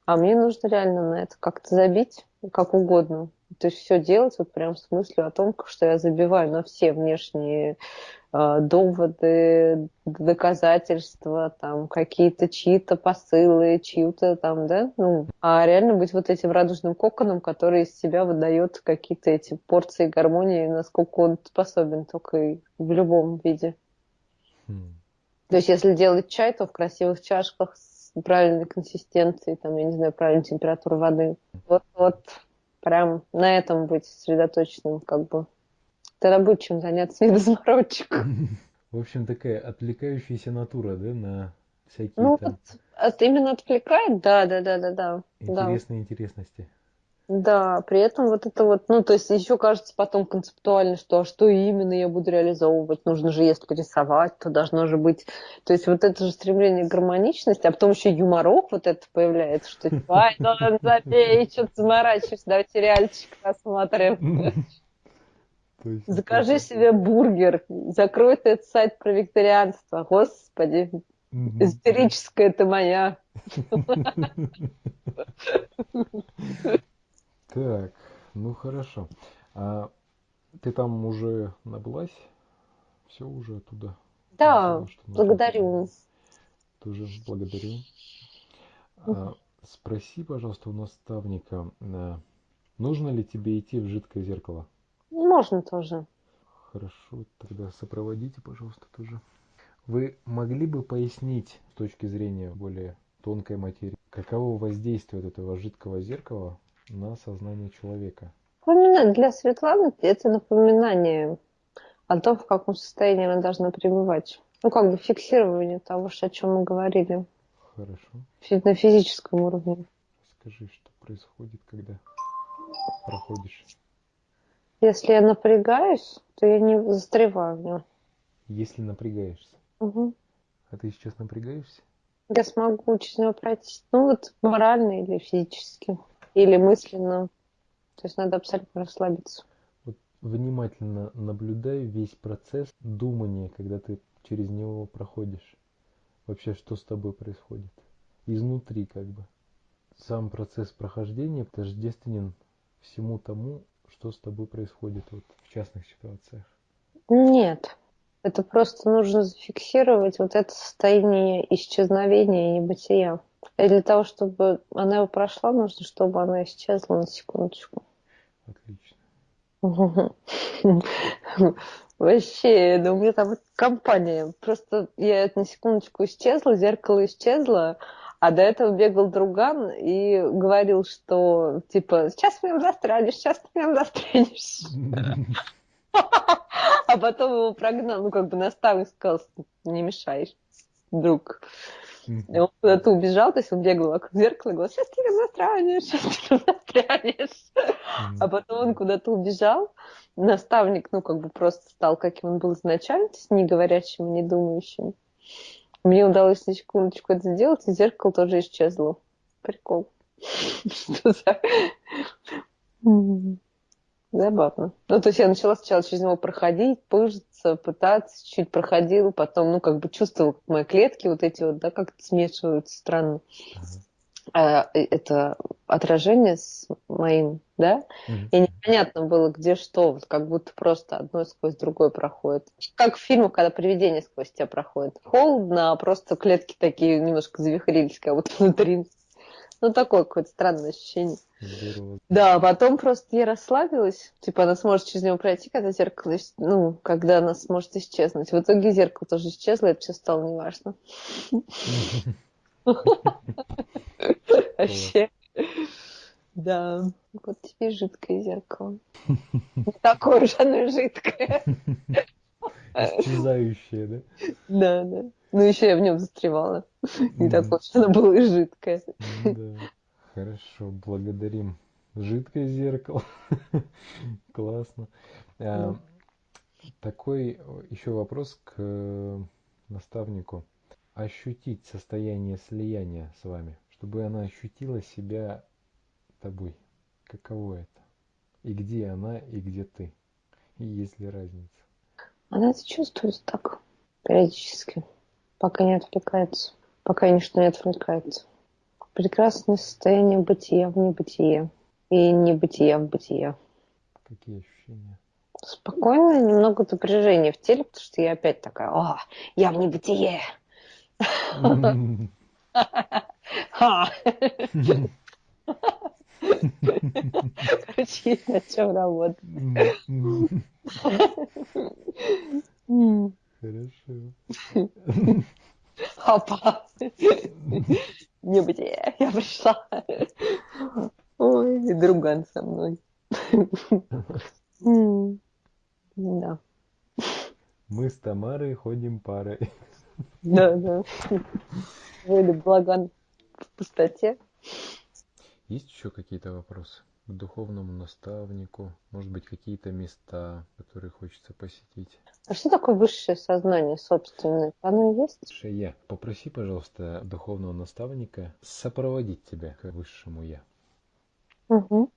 А мне нужно реально на это как-то забить, как угодно. То есть все делать вот прям с мыслью о том, что я забиваю на все внешние э, доводы, доказательства, там какие-то чьи-то посылы, чью-то там, да, ну, а реально быть вот этим радужным коконом, который из себя выдает какие-то эти порции гармонии, насколько он способен только и в любом виде. Mm. То есть если делать чай, то в красивых чашках с правильной консистенцией, там, я не знаю, правильной температурой воды. Вот, вот прям на этом быть сосредоточенным, как бы. Тогда будет чем заняться, не до заморочек. В общем, такая отвлекающаяся натура, да, на всякие ну, там... Это именно отвлекает, да, да, да, да, да. Интересные да. интересности. Да, при этом вот это вот, ну, то есть еще кажется потом концептуально, что а что именно я буду реализовывать, нужно же, если рисовать, то должно же быть, то есть вот это же стремление к гармоничности, а потом еще юморок вот это появляется, что типа, ай, ну, забей, что ты заморачиваешься, давайте сериальчик посмотрим. Закажи себе бургер, закрой ты этот сайт про викторианство, господи, истерическая ты моя. Так, ну хорошо. А ты там уже набылась? Все уже оттуда? Да, благодарю. Тоже благодарю. А, спроси, пожалуйста, у наставника, а, нужно ли тебе идти в жидкое зеркало? Можно тоже. Хорошо, тогда сопроводите, пожалуйста, тоже. Вы могли бы пояснить с точки зрения более тонкой материи, каково воздействие вот этого жидкого зеркала на сознание человека. Для Светланы это напоминание о том, в каком состоянии она должна пребывать. Ну, как бы фиксирование того, о чем мы говорили. Хорошо. На физическом уровне. Скажи, что происходит, когда проходишь? Если я напрягаюсь, то я не застреваю в нем. Если напрягаешься? Угу. А ты сейчас напрягаешься? Я смогу через него пройти. Ну, вот морально или физически или мысленно. То есть надо абсолютно расслабиться. Вот внимательно наблюдай весь процесс думания, когда ты через него проходишь. Вообще, что с тобой происходит? Изнутри как бы. Сам процесс прохождения тождественен всему тому, что с тобой происходит вот в частных ситуациях. Нет. Это просто нужно зафиксировать вот это состояние исчезновения и небытия. И для того, чтобы она его прошла, нужно, чтобы она исчезла на секундочку. Отлично. Вообще, ну у меня там компания. Просто я на секундочку исчезла, зеркало исчезло, а до этого бегал друган и говорил, что типа, сейчас ты меня застрянешь, сейчас ты меня застрянешь. А потом его прогнал, ну как бы наставник сказал, не мешаешь, друг. И он куда-то убежал, то есть он бегал вокруг зеркала и говорил, сейчас ты застрянешь, сейчас ты застрянешь. А потом он куда-то убежал. Наставник, ну, как бы просто стал, каким он был изначально, то есть не говорящим, не думающим. Мне удалось на секундочку это сделать, и зеркало тоже исчезло. Прикол. Что за... Забавно. Ну, то есть я начала сначала через него проходить, пыжиться, пытаться, чуть проходила, потом, ну, как бы чувствовала, как мои клетки вот эти вот, да, как-то смешиваются странно. А, это отражение с моим, да, mm-hmm. и непонятно было, где что, вот как будто просто одно сквозь другое проходит. Как в фильмах, когда привидение сквозь тебя проходит. Холодно, а просто клетки такие немножко завихрились, как будто внутри Ну, такое какое-то странное ощущение. Здорово. Да, потом просто я расслабилась. Типа, она сможет через него пройти, когда зеркало, ну, когда она сможет исчезнуть. В итоге зеркало тоже исчезло, это все стало неважно. Вообще. Да, вот тебе жидкое зеркало. Такое же оно жидкое. Исчезающее, да? Да, да. Ну, еще я в нем застревала. Не такое, что оно было жидкое. Да. Хорошо, благодарим. Жидкое зеркало. Классно. А, такой еще вопрос к наставнику. Ощутить состояние слияния с вами, чтобы она ощутила себя тобой. Каково это? И где она, и где ты? И есть ли разница? Она это чувствует так периодически, пока не отвлекается, пока ничто не отвлекается. Прекрасное состояние бытия в небытие и небытия в бытие. Какие ощущения? Спокойное, немного напряжения в теле, потому что я опять такая, о, я в небытие. Короче, на чем работать. Хорошо. Опа. Небытие, я пришла. Ой, и друган со мной. Да. Мы с Тамарой ходим парой. Да, да. Вы благан в пустоте. Есть еще какие-то вопросы к духовному наставнику? Может быть, какие-то места, которые хочется посетить? А что такое высшее сознание собственное? Оно есть? Я. Попроси, пожалуйста, духовного наставника сопроводить тебя к высшему Я. Угу.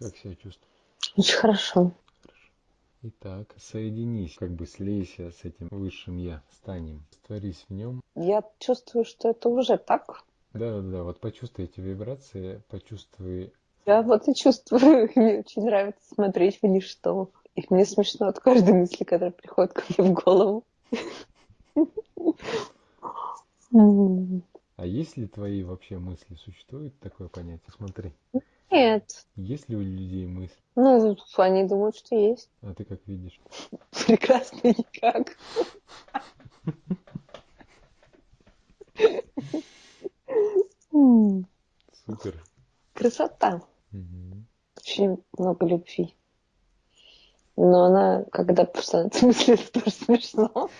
Как себя чувствуешь? Очень хорошо. Итак, соединись, как бы слейся с этим высшим Я, станем, растворись в нем. Я чувствую, что это уже так. Да, да, да, вот почувствуй эти вибрации, почувствуй. Я вот и чувствую, мне очень нравится смотреть в ничто. И мне смешно от каждой мысли, которая приходит ко мне в голову. А есть ли твои вообще мысли? Существует такое понятие? Смотри. Нет. Есть ли у людей мысли? Ну, они думают, что есть. А ты как видишь? Прекрасно никак. Супер. Красота. Угу. Очень много любви. Но она, когда становится мысли, это тоже смешно.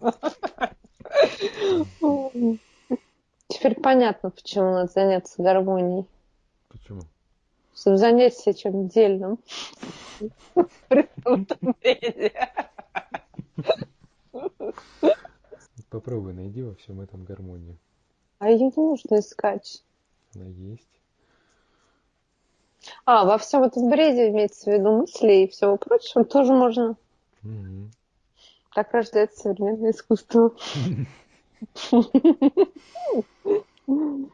Теперь понятно, почему надо заняться гармонией. Почему? Чтобы заняться чем дельным. Попробуй найди во всем этом гармонию. А ее не нужно искать. Она есть. А, во всем этом бреде имеется в виду мысли и всего прочего тоже можно. Угу. Так рождается современное искусство.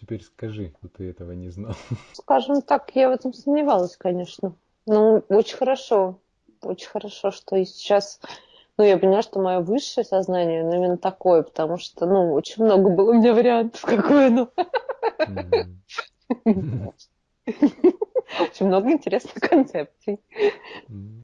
Теперь скажи, что ты этого не знал. Скажем так, я в этом сомневалась, конечно. Ну, очень хорошо. Очень хорошо, что и сейчас... Ну, я поняла, что мое высшее сознание, ну, именно такое, потому что, ну, очень много было у меня вариантов, какое оно. Очень много интересных концепций. Ну,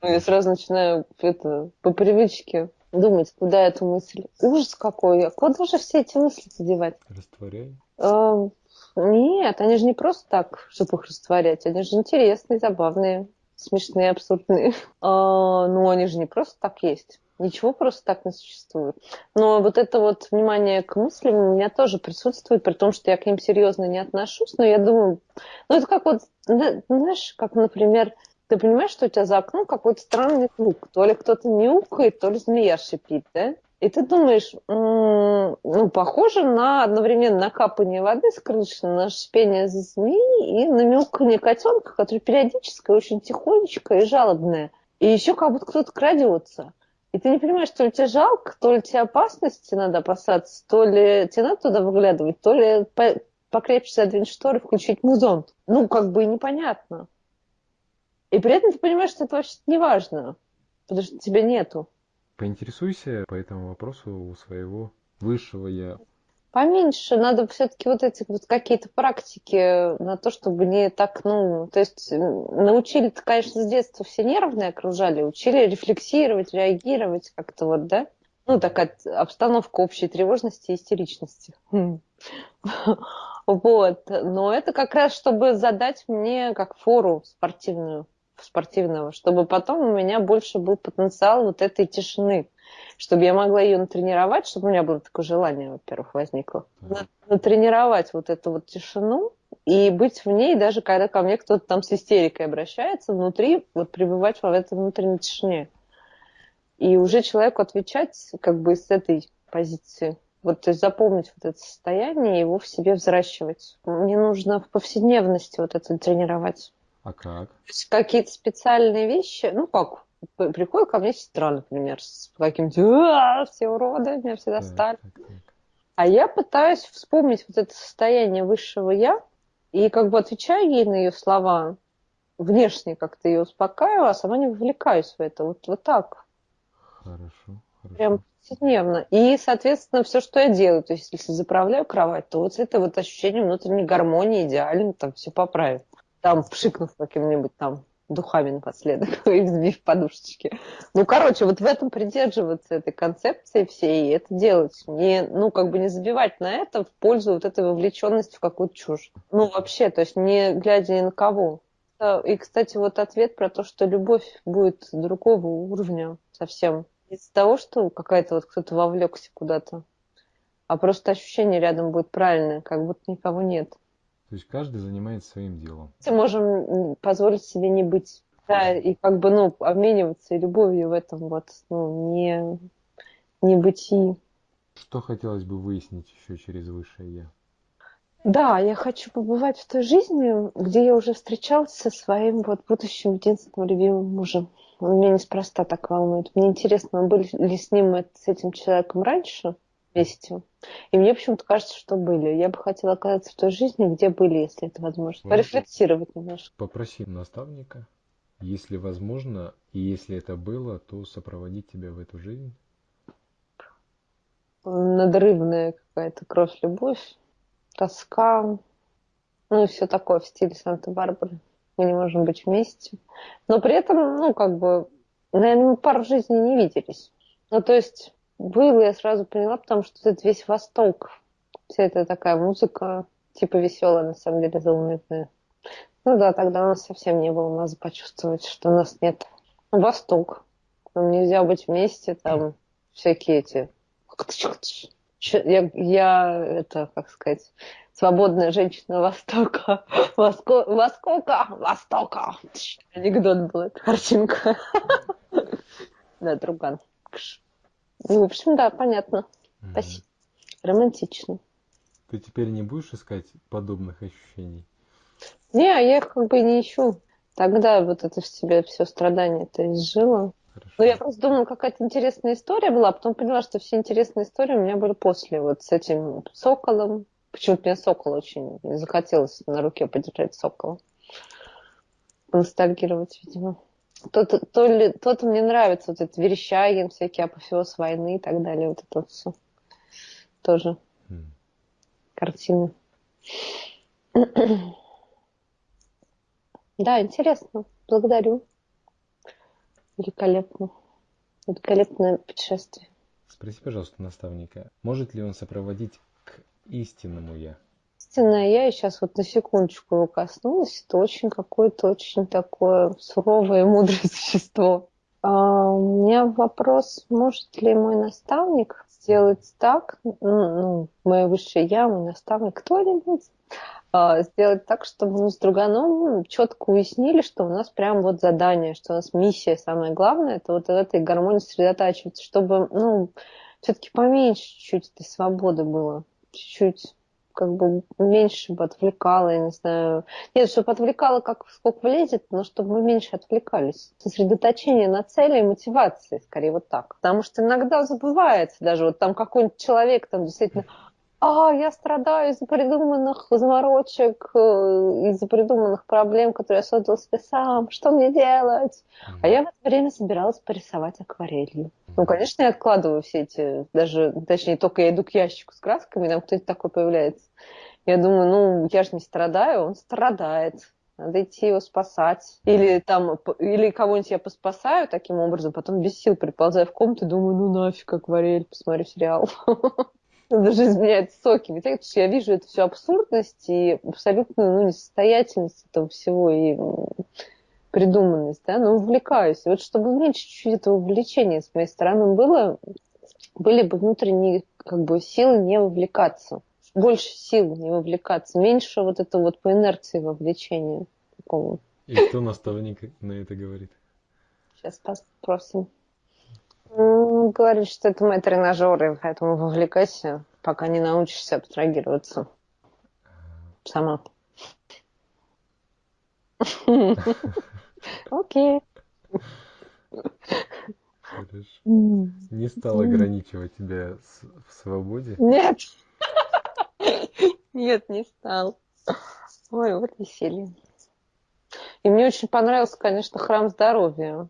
я сразу начинаю это, по привычке думать, куда эту мысль. Ужас какой, а куда же все эти мысли девать? Растворяй. А, нет, они же не просто так, чтобы их растворять. Они же интересные, забавные, смешные, абсурдные. А, ну, они же не просто так есть. Ничего просто так не существует. Но вот это вот внимание к мыслям у меня тоже присутствует, при том, что я к ним серьезно не отношусь, но я думаю, ну это как вот, знаешь, как, например, ты понимаешь, что у тебя за окном какой-то странный звук. То ли кто-то мяукает, то ли змея шипит, да? И ты думаешь, ну, похоже на одновременно на капание воды с крыши, на шипение змеи и на мяукание котенка, который периодически очень тихонечко и жалобное. И еще как будто кто-то крадется. И ты не понимаешь, то ли тебе жалко, то ли тебе опасности надо опасаться, то ли тебе надо туда выглядывать, то ли покрепче задвинуть шторы, включить музон. Ну, как бы непонятно. И при этом ты понимаешь, что это вообще не важно, потому что тебя нету. Поинтересуйся по этому вопросу у своего высшего я. поменьше. Надо все-таки вот эти вот какие-то практики на то, чтобы не так, ну, то есть научили конечно, с детства все нервные окружали, учили рефлексировать, реагировать как-то вот, да? Ну, такая обстановка общей тревожности и истеричности. Хм. Вот. Но это как раз, чтобы задать мне как фору спортивную, спортивного, чтобы потом у меня больше был потенциал вот этой тишины, чтобы я могла ее натренировать, чтобы у меня было такое желание, во-первых, возникло. Натренировать вот эту вот тишину и быть в ней, даже когда ко мне кто-то там с истерикой обращается, внутри, вот пребывать в этой внутренней тишине. И уже человеку отвечать как бы с этой позиции. Вот, то есть запомнить вот это состояние и его в себе взращивать. Мне нужно в повседневности вот это тренировать. А как? Какие-то специальные вещи, ну как, приходит ко мне сестра, например, с каким-то все уроды, меня все достали. Так, так, так. А я пытаюсь вспомнить вот это состояние высшего я и как бы отвечаю ей на ее слова, внешне как-то ее успокаиваю, а сама не вовлекаюсь в это. Вот, вот так. Хорошо, хорошо. Прям повседневно. И, соответственно, все, что я делаю, то есть если заправляю кровать, то вот это вот ощущение внутренней гармонии идеально, там все поправит. Там пшикнув каким-нибудь там духами напоследок и взбив подушечки. Ну, короче, вот в этом придерживаться этой концепции всей, это делать. Не, ну, как бы не забивать на это в пользу вот этой вовлеченности в какую-то чушь. Ну, вообще, то есть не глядя ни на кого. И, кстати, вот ответ про то, что любовь будет другого уровня совсем. Из-за того, что какая-то вот кто-то вовлекся куда-то. А просто ощущение рядом будет правильное, как будто никого нет. То есть каждый занимается своим делом. Мы можем позволить себе не быть. Да, и как бы, ну, обмениваться любовью в этом вот, ну, не, не бытии. Что хотелось бы выяснить еще через высшее Я? Да, я хочу побывать в той жизни, где я уже встречалась со своим вот будущим единственным любимым мужем. Он меня неспроста так волнует. Мне интересно, мы были ли с ним, с этим человеком раньше вместе? И мне почему-то кажется, что были. Я бы хотела оказаться в той жизни, где были, если это возможно. Порефлексировать немножко. Попроси наставника, если возможно, и если это было, то сопроводить тебя в эту жизнь. Надрывная какая-то кровь-любовь, тоска, ну и все такое в стиле Санта-Барбары. Мы не можем быть вместе. Но при этом, ну, как бы, наверное, мы пару жизней не виделись. Ну, то есть было, я сразу поняла, потому что это весь Восток. Вся эта такая музыка, типа веселая, на самом деле, заунывная. Ну да, тогда у нас совсем не было, надо почувствовать, что у нас нет. Восток. Нам нельзя быть вместе, там всякие эти... Я, я это, как сказать, свободная женщина Востока. Воско... Востока! Востока! Анекдот был, картинка. Да, друган. Ну, в общем, да, понятно. Mm-hmm. Спасибо. Романтично. Ты теперь не будешь искать подобных ощущений? Не, я их как бы не ищу. Тогда вот это в себе все страдание это изжило. Хорошо. Ну, я просто думала, какая-то интересная история была, а потом поняла, что все интересные истории у меня были после, вот с этим соколом. Почему-то мне сокол очень захотелось на руке подержать сокола. Ностальгировать, видимо. То-то, то ли, то-то мне нравится, вот этот Верещагин, всякие апофеоз войны и так далее, вот это вот все. Тоже mm. картины. да, интересно. Благодарю. Великолепно. Великолепное путешествие. Спроси, пожалуйста, наставника, может ли он сопроводить к истинному «я»? Истинное я, сейчас вот на секундочку его коснулась, это очень какое-то очень такое суровое и мудрое существо. А, у меня вопрос, может ли мой наставник сделать так, ну мое высшее я, мой наставник, кто-нибудь, а, сделать так, чтобы мы с друганом четко уяснили, что у нас прям вот задание, что у нас миссия самое главное, это вот в этой гармонии сосредотачиваться, чтобы, ну, все-таки поменьше чуть-чуть этой свободы было, чуть-чуть как бы меньше бы отвлекало, я не знаю. Нет, чтобы отвлекало, как сколько влезет, но чтобы мы меньше отвлекались. Сосредоточение на цели и мотивации, скорее вот так. Потому что иногда забывается даже, вот там какой-нибудь человек там действительно а, я страдаю из-за придуманных заморочек, э, из-за придуманных проблем, которые я создал себе сам, что мне делать? Mm-hmm. А я в это время собиралась порисовать акварелью. Mm-hmm. Ну, конечно, я откладываю все эти, даже, точнее, только я иду к ящику с красками, там кто-то такой появляется. Я думаю, ну, я же не страдаю, он страдает. Надо идти его спасать. Или там, или кого-нибудь я поспасаю таким образом, потом без сил приползаю в комнату и думаю, ну нафиг акварель, посмотрю сериал. даже изменяет соки. Ведь потому что я вижу эту всю абсурдность и абсолютную ну, несостоятельность этого всего и придуманность, да, но увлекаюсь. И вот чтобы меньше чуть-чуть этого увлечения с моей стороны было, были бы внутренние как бы силы не вовлекаться. Больше сил не вовлекаться, меньше вот это вот по инерции вовлечения такого. И что наставник на это говорит? Сейчас спросим. Ну, говорит, что это мои тренажеры, поэтому вовлекайся, пока не научишься абстрагироваться сама. Окей. Хорошо. Не стал ограничивать тебя в свободе? Нет. Нет, не стал. Ой, вот веселье. И мне очень понравился, конечно, храм здоровья.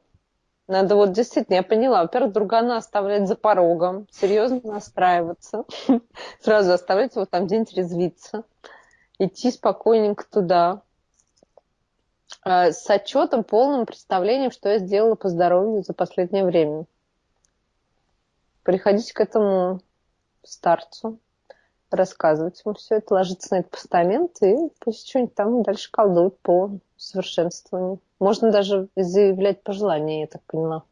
Надо вот действительно, я поняла, во-первых, другана оставлять за порогом, серьезно настраиваться, сразу оставлять его там где-нибудь резвиться, идти спокойненько туда, а, с отчетом, полным представлением, что я сделала по здоровью за последнее время. Приходить к этому старцу, рассказывать ему все это, ложиться на этот постамент и пусть что-нибудь там дальше колдует по совершенствованию. Можно даже заявлять пожелания, я так поняла.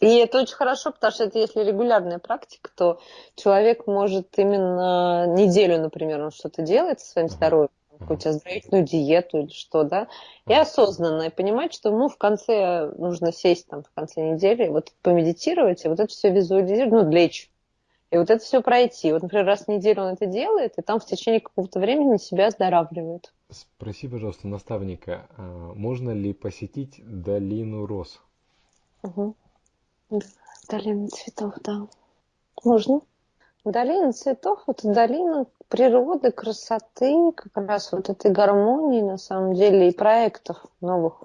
И это очень хорошо, потому что это если регулярная практика, то человек может именно неделю, например, он что-то делает со своим здоровьем, какую-то оздоровительную диету или что, да, и осознанно и понимать, что ему в конце нужно сесть там в конце недели, вот помедитировать, и вот это все визуализировать, ну, лечь. И вот это все пройти. Вот, например, раз в неделю он это делает, и там в течение какого-то времени себя оздоравливает. Спроси, пожалуйста, наставника, а можно ли посетить долину роз? Угу. Долина цветов, да. Можно. Долина цветов – это долина природы, красоты, как раз вот этой гармонии, на самом деле, и проектов новых.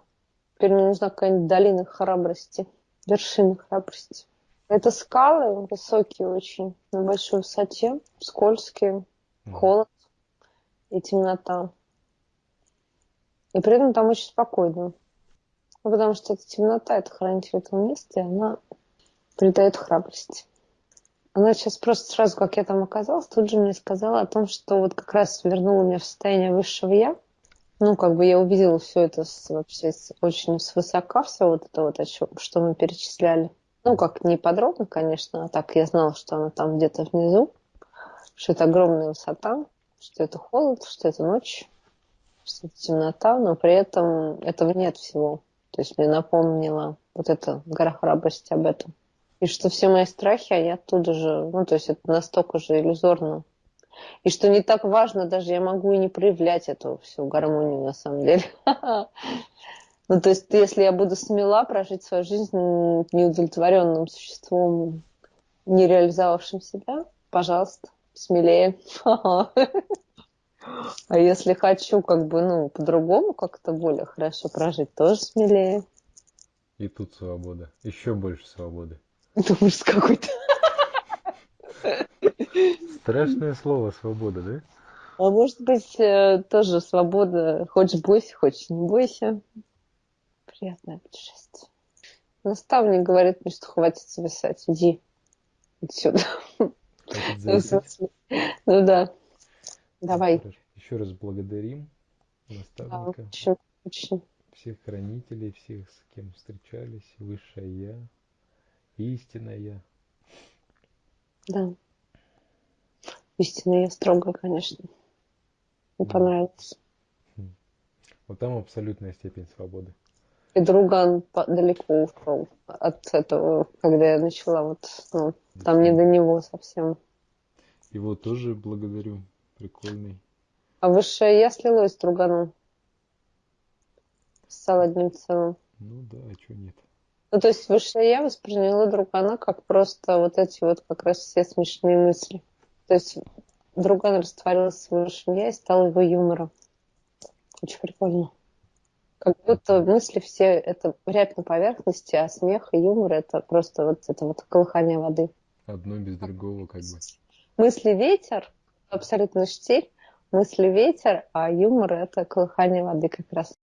Теперь мне нужна какая-нибудь долина храбрости, вершина храбрости. Это скалы высокие очень, на большой высоте, скользкие, холод и темнота. И при этом там очень спокойно. Ну, потому что эта темнота, это хранитель этого места, и она придает храбрость. Она сейчас просто сразу, как я там оказалась, тут же мне сказала о том, что вот как раз вернула меня в состояние высшего я. Ну, как бы я увидела все это с, вообще с, очень свысока, все вот это вот, о чем, что мы перечисляли. Ну, как не подробно, конечно, а так я знала, что она там где-то внизу, что это огромная высота, что это холод, что это ночь что темнота, но при этом этого нет всего. То есть мне напомнила вот эта гора храбрости об этом. И что все мои страхи, они оттуда же, ну, то есть это настолько же иллюзорно. И что не так важно, даже я могу и не проявлять эту всю гармонию на самом деле. Ну, то есть, если я буду смела прожить свою жизнь неудовлетворенным существом, не реализовавшим себя, пожалуйста, смелее. А если хочу как бы, ну, по-другому как-то более хорошо прожить, тоже смелее. И тут свобода. Еще больше свободы. Ужас какой-то. Страшное слово свобода, да? А может быть, э, тоже свобода. Хочешь бойся, хочешь не бойся. Приятное путешествие. Наставник говорит мне, что хватит зависать. Иди отсюда. Ну да. Давай. Еще раз благодарим наставника. Да, очень, очень. Всех хранителей, всех, с кем встречались, высшее Я, истинное Я. Да. Истинное Я строго, конечно. Мне понравилось. Хм. Вот там абсолютная степень свободы. И друган далеко ушел от этого, когда я начала вот, ну, там не до него совсем. Его тоже благодарю прикольный. А высшее я слилось с друганом. Стал одним целым. Ну да, а что нет? Ну, то есть высшее я восприняла другана как просто вот эти вот как раз все смешные мысли. То есть другой растворился в высшем я и стал его юмором. Очень прикольно. Как будто мысли все это рябь на поверхности, а смех и юмор это просто вот это вот колыхание воды. Одно без другого как бы. Мысли ветер, абсолютно штиль, мысли ветер, а юмор это колыхание воды как раз.